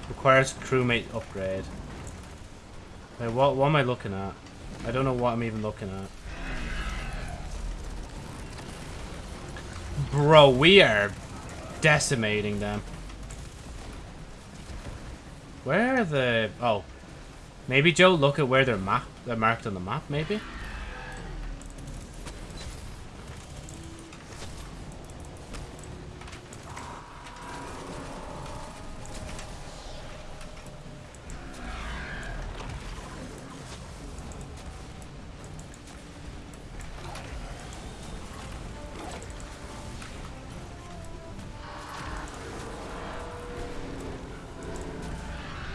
Requires crewmate upgrade. Wait, what, what am I looking at? I don't know what I'm even looking at. Bro, we are decimating them. Where are the... Oh. Maybe, Joe, look at where they're, map they're marked on the map, maybe?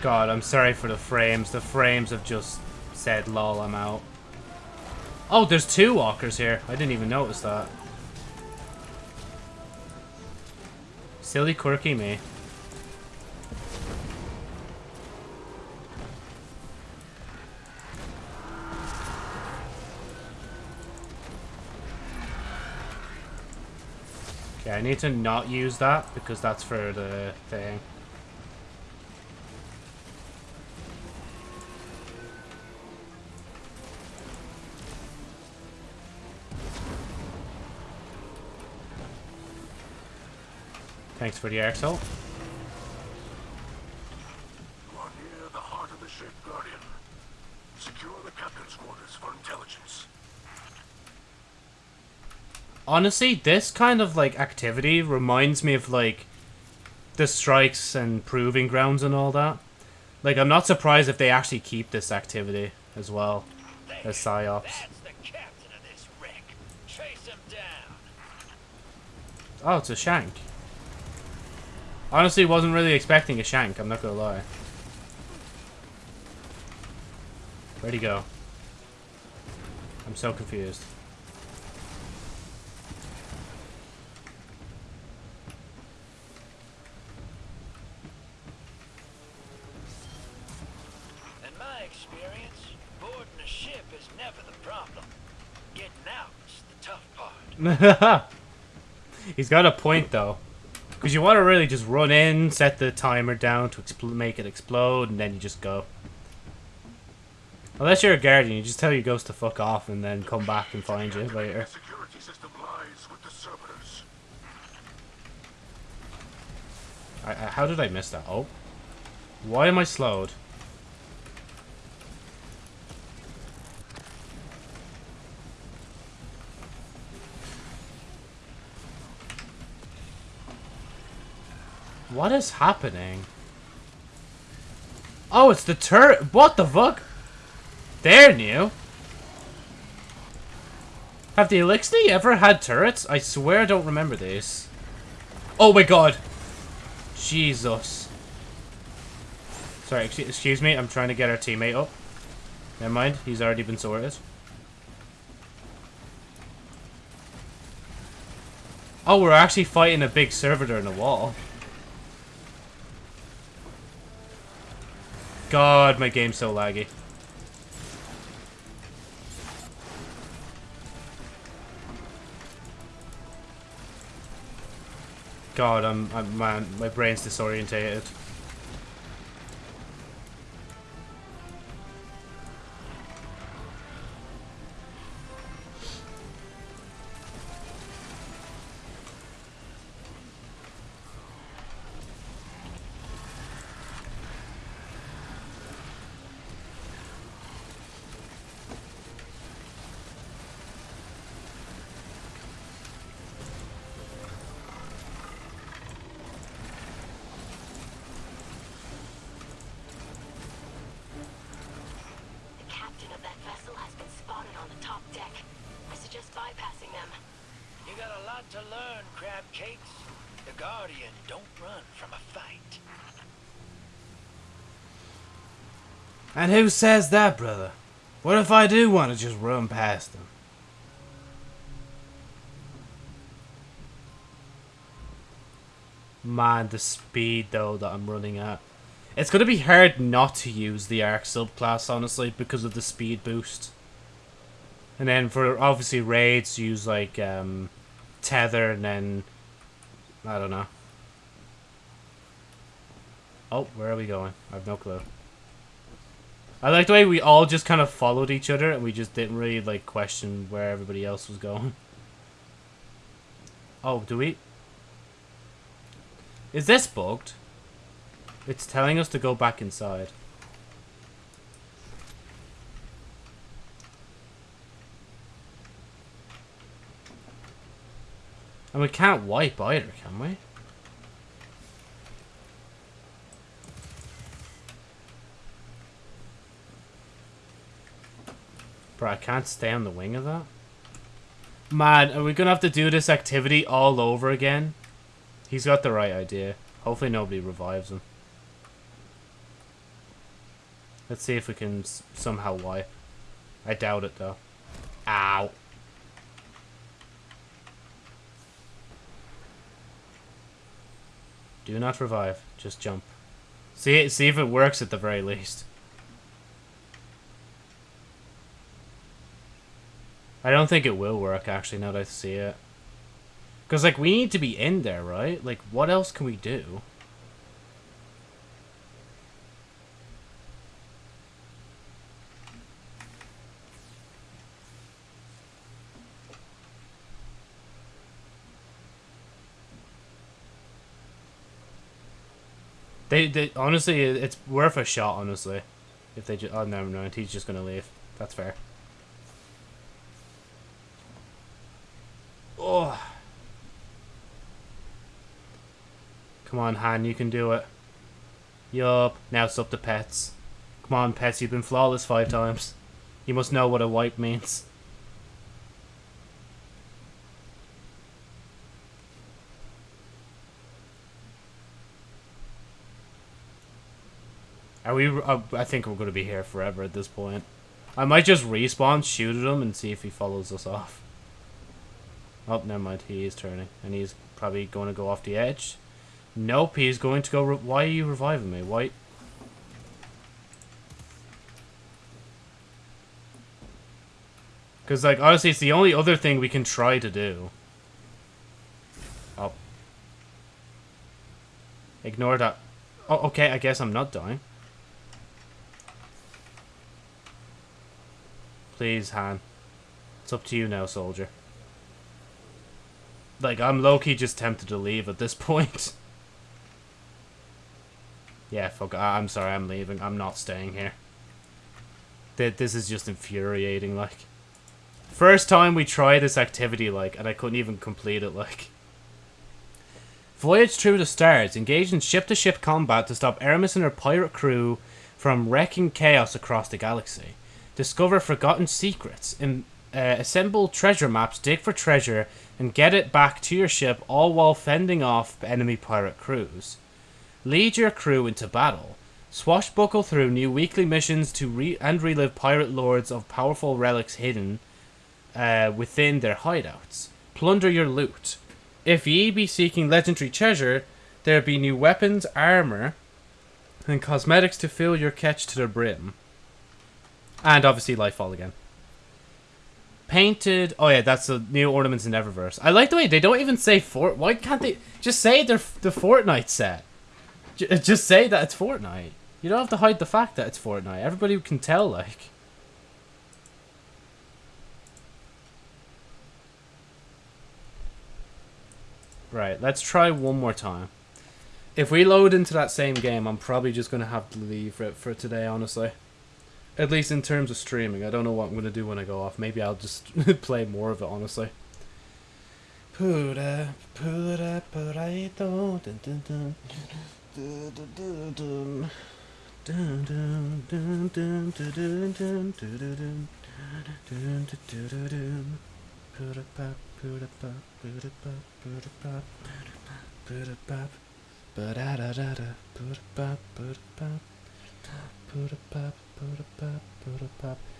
God, I'm sorry for the frames. The frames have just said, lol, I'm out. Oh, there's two walkers here. I didn't even notice that. Silly quirky me. Okay, I need to not use that because that's for the thing. Thanks for the axle. You are near the heart of the ship, Guardian. Secure the captain's quarters for intelligence. Honestly, this kind of like activity reminds me of like the strikes and proving grounds and all that. Like, I'm not surprised if they actually keep this activity as well as psyops. That's the captain of this wreck. Chase him down. Oh, it's a shank. Honestly, wasn't really expecting a shank. I'm not gonna lie. Where'd he go? I'm so confused. In my experience, boarding a ship is never the problem. Getting out's the tough part. He's got a point though. Because you want to really just run in, set the timer down to make it explode, and then you just go. Unless you're a guardian, you just tell your ghost to fuck off and then come back and find you later. How did I miss that? Oh. Why am I slowed? What is happening? Oh, it's the turret. What the fuck? They're new. Have the Eliksni ever had turrets? I swear I don't remember this. Oh my god. Jesus. Sorry, excuse, me. I'm trying to get our teammate up. Never mind. He's already been sorted. Oh, we're actually fighting a big servitor in a wall. God, my game's so laggy. God, I'm, I'm man, my brain's disorientated. Who says that, brother? What if I do want to just run past them? Man, the speed, though, that I'm running at. It's going to be hard not to use the Arc subclass, honestly, because of the speed boost. And then for, obviously, raids, use, like, um, Tether, and then... I don't know. Oh, where are we going? I have no clue. I like the way we all just kind of followed each other and we just didn't really like question where everybody else was going. Oh, do we? Is this bugged? It's telling us to go back inside. And we can't wipe either, can we? Bro, I can't stay on the wing of that. Man, are we gonna have to do this activity all over again? He's got the right idea. Hopefully nobody revives him. Let's see if we can somehow wipe. I doubt it, though. Ow. Do not revive. Just jump. See, see if it works at the very least. I don't think it will work, actually, now that I see it. Because, like, we need to be in there, right? Like, what else can we do? They, they honestly, it's worth a shot. Honestly, if they just, oh never mind, he's just gonna leave. That's fair. Oh. Come on, Han, you can do it. Yup, now it's up to Pets. Come on, Pets, you've been flawless five times. You must know what a wipe means. Are we? Uh, I think we're going to be here forever at this point. I might just respawn, shoot at him, and see if he follows us off. Oh, never mind. He is turning, and he's probably going to go off the edge. Nope, he's going to go. Why are you reviving me? Why? Because, like, honestly, it's the only other thing we can try to do. Oh. Ignore that. Oh, okay, I guess I'm not dying. Please, Han. It's up to you now, soldier. Like, I'm low-key just tempted to leave at this point. yeah, fuck, I'm sorry, I'm leaving. I'm not staying here. Th- This is just infuriating, like. First time we try this activity, like, and I couldn't even complete it, like. Voyage through the stars. Engage in ship-to-ship combat to stop Eramis and her pirate crew from wrecking chaos across the galaxy. Discover forgotten secrets. Im- uh, assemble treasure maps, dig for treasure, and get it back to your ship, all while fending off enemy pirate crews. Lead your crew into battle. Swashbuckle through new weekly missions to re- and relive pirate lords of powerful relics hidden uh, within their hideouts. Plunder your loot. If ye be seeking legendary treasure, there be new weapons, armor, and cosmetics to fill your catch to the brim. And obviously Lightfall again. Painted. Oh yeah, that's the new ornaments in Eververse. I like the way they don't even say Fort. Why can't they just say they're the Fortnite set? J- uh, just say that it's Fortnite. You don't have to hide the fact that it's Fortnite. Everybody can tell, like. Right, let's try one more time. If we load into that same game, I'm probably just going to have to leave for, for today, honestly. At least in terms of streaming. I don't know what I'm going to do when I go off. Maybe I'll just play more of it, honestly. Dun, dun, dun,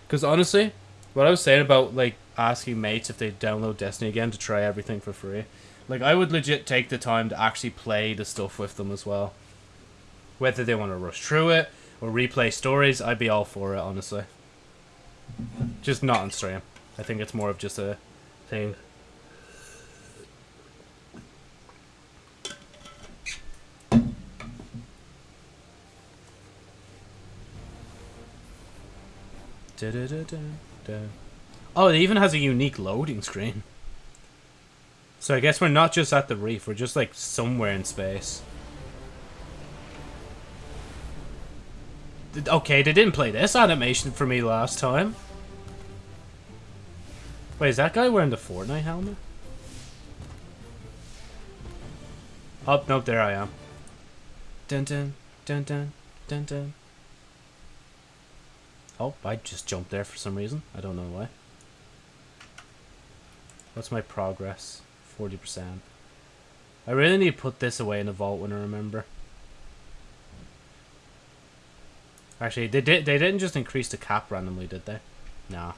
because honestly, what I was saying about like asking mates if they download Destiny again to try everything for free, like I would legit take the time to actually play the stuff with them as well. Whether they want to rush through it or replay stories, I'd be all for it. Honestly, just not on stream. I think it's more of just a thing Da-da-da-da-da. Oh, it even has a unique loading screen. So I guess we're not just at the reef, we're just like somewhere in space. Okay, they didn't play this animation for me last time. Wait, is that guy wearing the Fortnite helmet? Oh, nope, there I am. Dun dun, dun dun, dun dun. Oh, I just jumped there for some reason. I don't know why. What's my progress? 40%. I really need to put this away in the vault when I remember. Actually, they did. They didn't just increase the cap randomly, did they? Nah.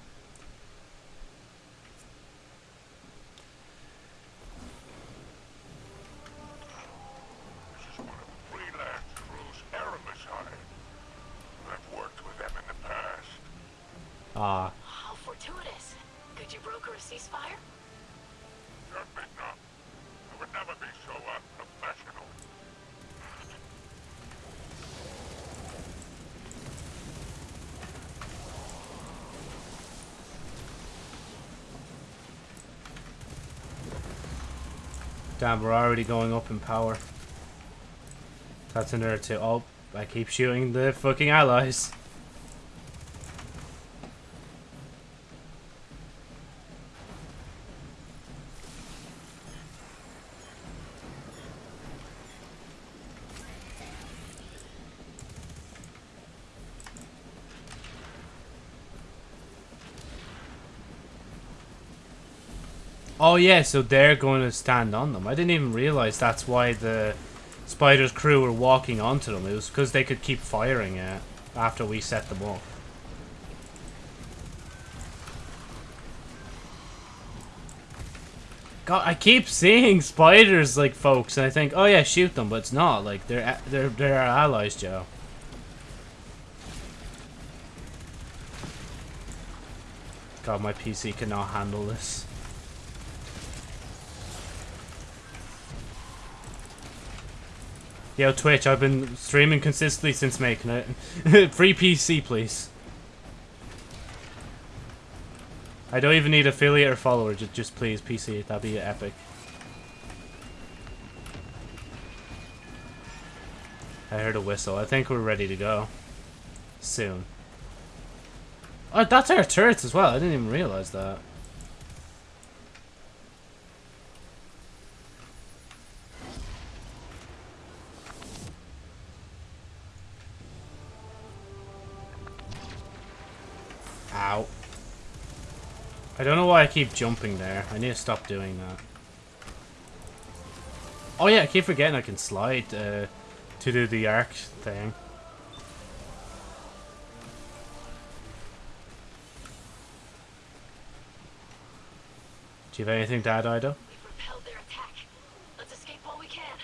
Damn, we're already going up in power. That's another two. Oh, I keep shooting the fucking allies. Oh yeah, so they're going to stand on them. I didn't even realize that's why the Spider's crew were walking onto them. It was because they could keep firing it after we set them up. God, I keep seeing spiders like folks, and I think, oh yeah, shoot them, but it's not. Like they're they're they're our allies, Joe. God, my PC cannot handle this. Yo, Twitch, I've been streaming consistently since making it. Free PC, please. I don't even need affiliate or follower, just, just please, PC. That'd be epic. I heard a whistle. I think we're ready to go. Soon. Oh, that's our turrets as well. I didn't even realize that. Don't know why I keep jumping there. I need to stop doing that. Oh yeah, I keep forgetting I can slide uh, to do the arc thing. Do you have anything to add, Eido? We've repelled their attack. Let's escape while we can.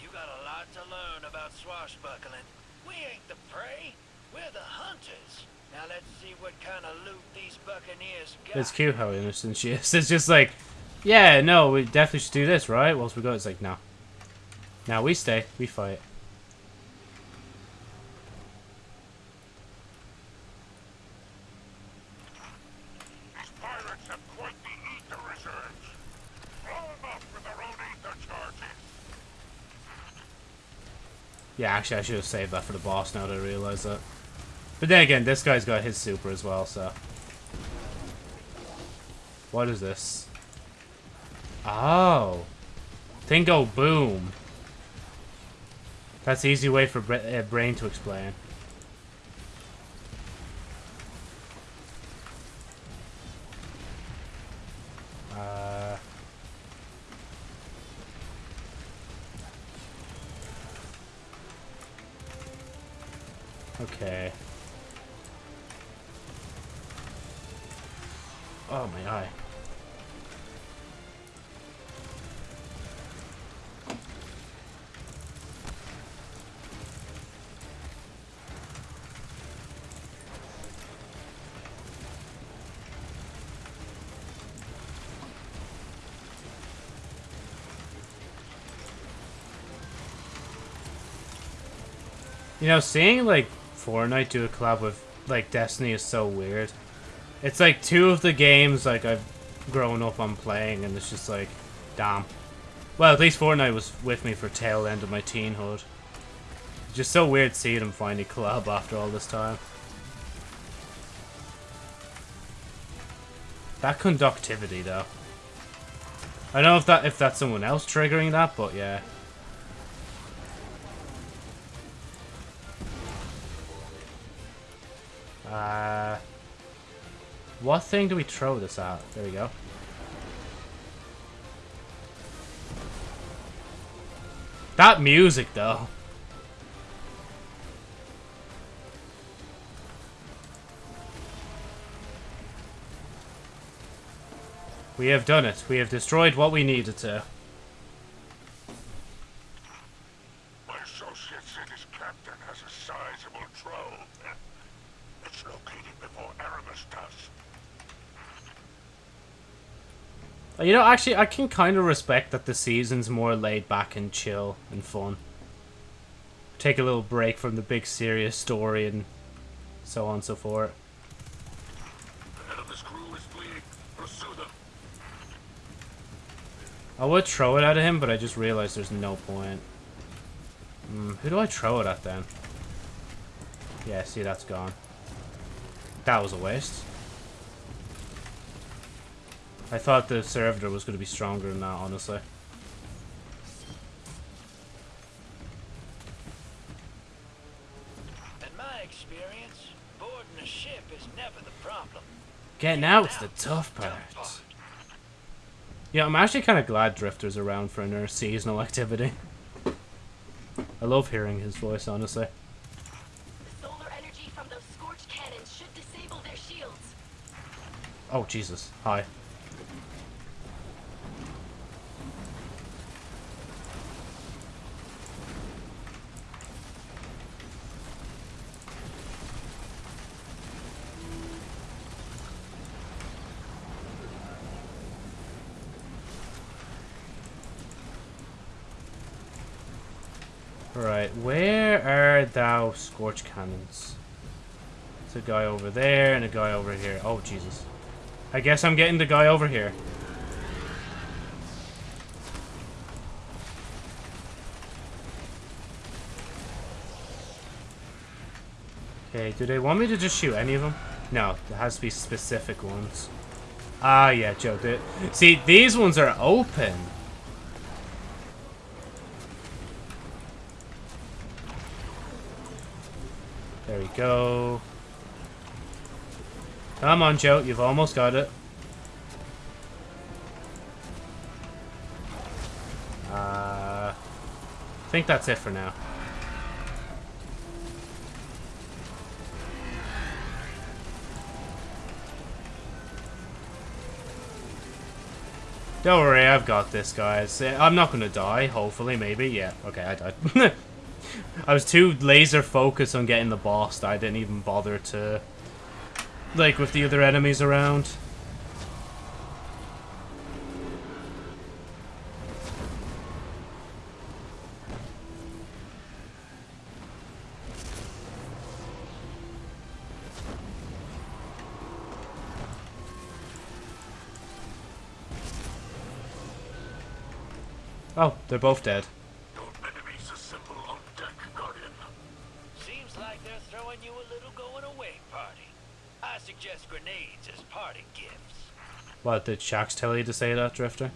You got a lot to learn about swashbuckling. We ain't the prey. We're the hunters. Now let's see what kind of loot these buccaneers got. It's cute how innocent she is. It's just like, yeah, no, we definitely should do this, right? Whilst we go, it's like, no. Now we stay, we fight. These pirates have quite the ether reserves. Blow them up with their own ether charges. Yeah, actually, I should have saved that for the boss now that I realize that. But then again, this guy's got his super as well, so. What is this? Oh. Think go boom. That's the easy way for Bra uh, Brain to explain. You know, seeing like Fortnite do a collab with like Destiny is so weird. It's like two of the games like I've grown up on playing, and it's just like, damn. Well, at least Fortnite was with me for tail end of my teenhood. Just so weird seeing them finally collab after all this time. That conductivity, though. I don't know if that if that's someone else triggering that, but yeah. What thing do we throw this at? There we go. That music, though. We have done it. We have destroyed what we needed to. My associate said his captain has a sizable trove. It's located before Eramis does. Uh, You know, actually, I can kind of respect that the season's more laid back and chill and fun. Take a little break from the big serious story and so on and so forth. I would throw it at him, but I just realized there's no point. Hmm, who do I throw it at then? Yeah, see, that's gone. That was a waste. I thought the servitor was going to be stronger than that, honestly. In my experience, boarding a ship is never the problem. Getting out's the tough part. Yeah, I'm actually kind of glad Drifter's around for another seasonal activity. I love hearing his voice, honestly. The solar energy from those scorch cannons should disable their shields. Oh, Jesus. Hi. Scorch cannons? There's a guy over there and a guy over here. Oh, Jesus. I guess I'm getting the guy over here. Okay, do they want me to just shoot any of them? No, there has to be specific ones. Ah, yeah, Joe. See, these ones are open. We go. Come on, Joe. You've almost got it. Uh, I think that's it for now. Don't worry, I've got this, guys. I'm not gonna die, hopefully, maybe. Yeah, okay, I died. I was too laser focused on getting the boss that I didn't even bother to... Like, with the other enemies around. Oh, they're both dead. What, did Shax tell you to say that, Drifter?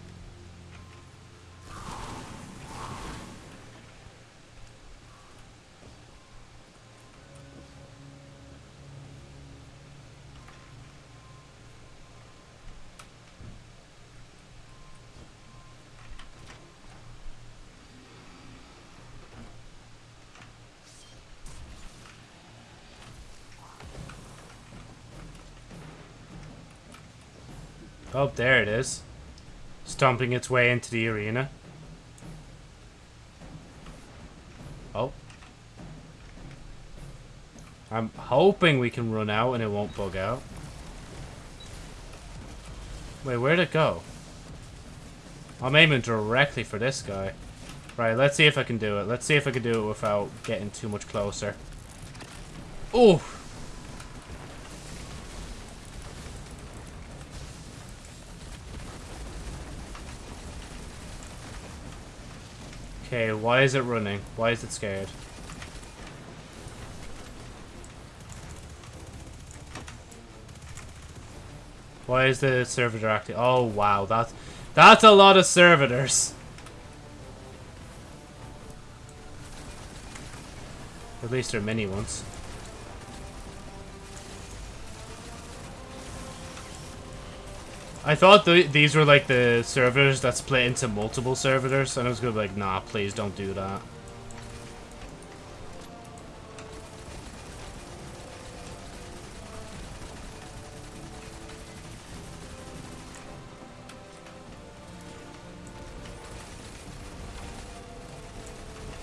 Oh, Stomping its way into the arena. Oh. I'm hoping we can run out and it won't bug out. Wait, where'd it go? I'm aiming directly for this guy. Right, let's see if I can do it. Let's see if I can do it without getting too much closer. Oh! Okay, why is it running? Why is it scared? Why is the servitor active? Oh wow, that's that's a lot of servitors. At least they're mini ones. I thought th these were like the servers that split into multiple servers, and I was gonna be like, nah, please don't do that.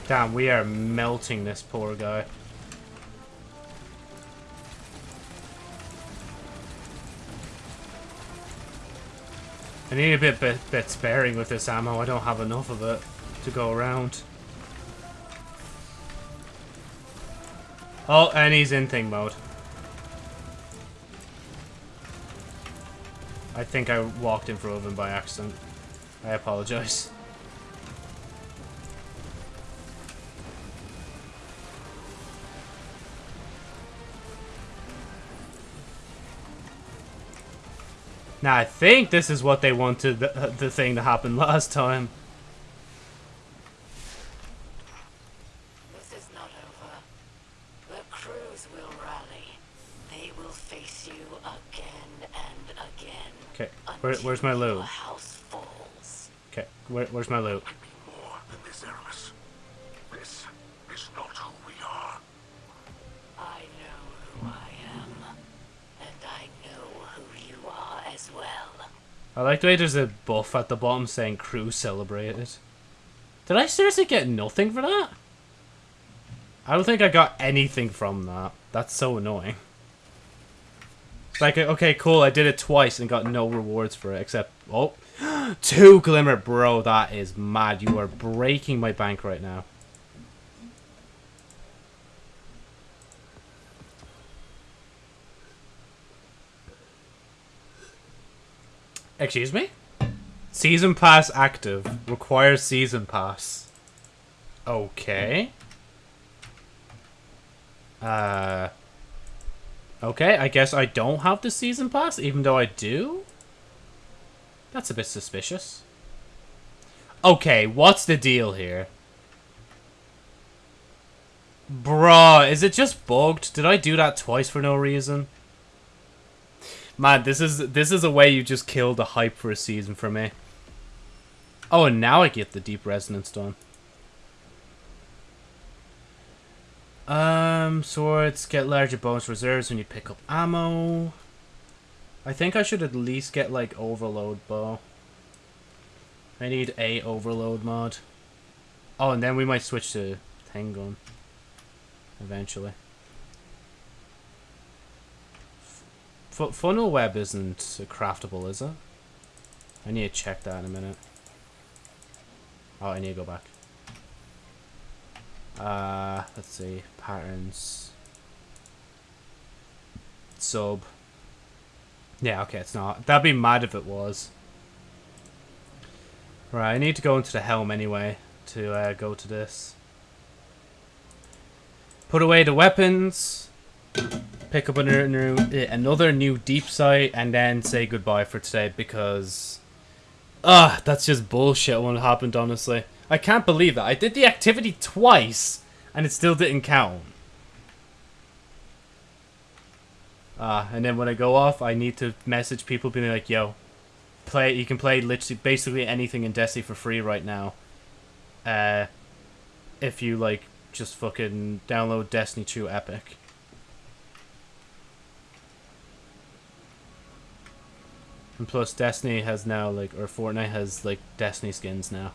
Damn, we are melting this poor guy. I need a bit, bit, bit sparing with this ammo. I don't have enough of it to go around. Oh, and he's in thing mode. I think I walked in front of him by accident. I apologize. Now, I think this is what they wanted the, uh, the thing to happen last time. This is not over. The crews will rally. They will face you again and again. Okay, where, where's my loot? Okay, where, where's my loot? Like there's a buff at the bottom saying crew celebrated. Did I seriously get nothing for that? I don't think I got anything from that. That's so annoying. Like, uh, okay, cool, I did it twice and got no rewards for it, except, oh, two glimmer, bro, that is mad. You are breaking my bank right now. Excuse me? Season pass active. Requires season pass. Okay. Uh. Okay, I guess I don't have the season pass, even though I do? That's a bit suspicious. Okay, what's the deal here? Bruh, is it just bugged? Did I do that twice for no reason? Man, this is this is a way you just kill the hype for a season for me. Oh, and now I get the deep resonance done. Um, swords get larger bonus reserves when you pick up ammo. I think I should at least get like overload bow. I need a overload mod. Oh, and then we might switch to thing gun. Eventually. F funnel web isn't craftable, is it? I need to check that in a minute. Oh, I need to go back. Uh, let's see. Patterns. Sub. Yeah, okay, it's not. That'd be mad if it was. Right, I need to go into the helm anyway to uh, go to this. Put away the weapons. Pick up another new, another new deep sight, and then say goodbye for today because... Ah, that's just bullshit what happened, honestly. I can't believe that. I did the activity twice and it still didn't count. Ah, and then when I go off, I need to message people being like, yo, play, you can play literally basically anything in Destiny for free right now. Uh, if you like just fucking download Destiny 2 Epic. And plus Destiny has now like or Fortnite has like Destiny skins now.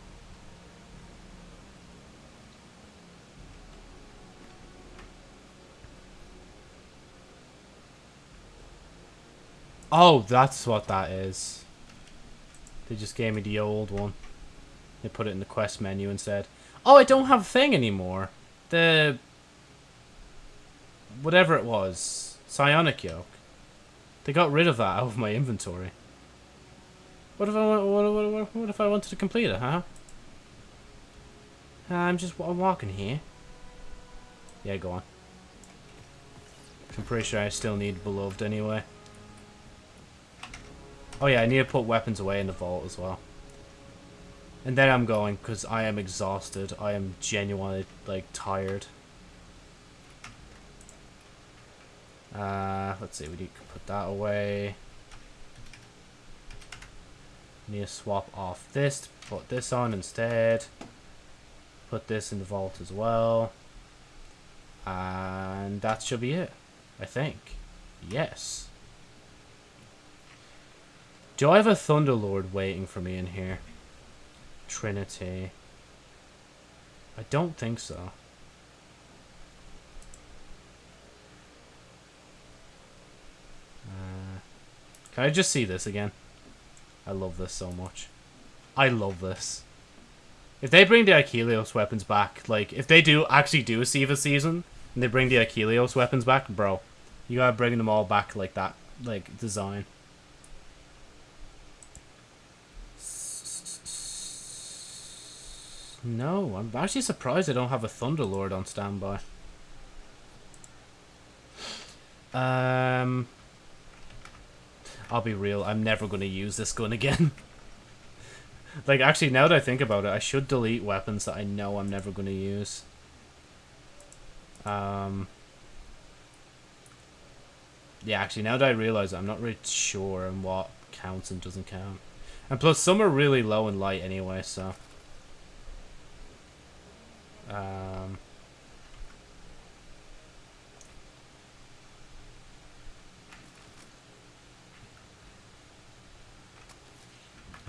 Oh, that's what that is. They just gave me the old one. They put it in the quest menu and said, Oh, I don't have a thing anymore. The... Whatever it was. Psionic Yoke. They got rid of that out of my inventory. What if I want, what, what, what, what if I wanted to complete it, huh? I'm just I'm walking here. Yeah, go on. I'm pretty sure I still need Beloved anyway. Oh yeah, I need to put weapons away in the vault as well. And then I'm going, because I am exhausted. I am genuinely, like, tired. Uh, let's see, we need to put that away. Need to swap off this, put this on instead. Put this in the vault as well. And that should be it, I think. Yes. Do I have a Thunderlord waiting for me in here? Trinity. I don't think so. Uh, can I just see this again? I love this so much. I love this. If they bring the Ikelos weapons back, like, if they do actually do a Siva season, and they bring the Ikelos weapons back, bro, you gotta bring them all back like that, like, design. No, I'm actually surprised I don't have a Thunderlord on standby. Um, I'll be real, I'm never going to use this gun again. like, actually, now that I think about it, I should delete weapons that I know I'm never going to use. Um, yeah, actually, now that I realize I'm not really sure on what counts and doesn't count. And plus, some are really low and light anyway, so... Um,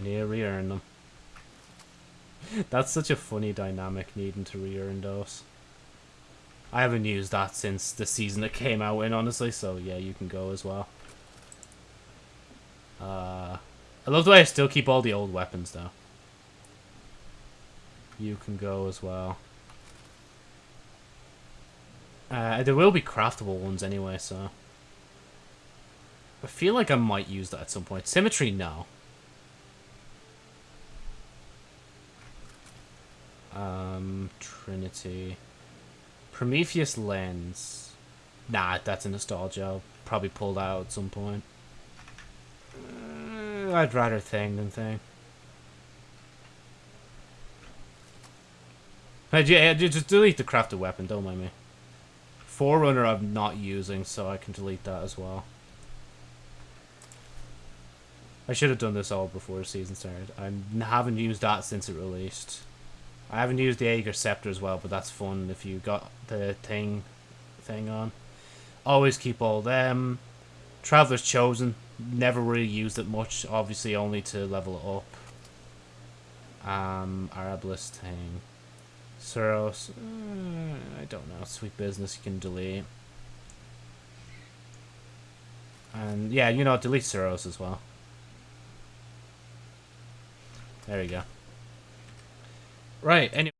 To re-earn them. That's such a funny dynamic, needing to re-earn those. I haven't used that since the season it came out in, honestly, so yeah, you can go as well. Uh, I love the way I still keep all the old weapons, though. You can go as well. Uh, there will be craftable ones anyway, so... I feel like I might use that at some point. Symmetry, no. Um, Trinity. Prometheus Lens. Nah, that's a nostalgia. I'll probably pull that out at some point. Uh, I'd rather Thing than Thing. Yeah, ju- just delete the crafted weapon, don't mind me. Forerunner I'm not using, so I can delete that as well. I should have done this all before the season started. I haven't used that since it released. I haven't used the Ager's Scepter as well, but that's fun if you got the thing thing on. Always keep all them. Traveler's Chosen. Never really used it much, obviously only to level it up. Um, Arbalest thing. Suros. Uh, I don't know. Sweet business you can delete. And yeah, you know, delete Suros as well. There you go. Right, anyway.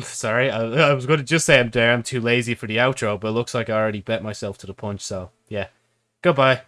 Sorry, I, I was going to just say I'm. I'm too lazy for the outro, but it looks like I already bet myself to the punch, so yeah. Goodbye.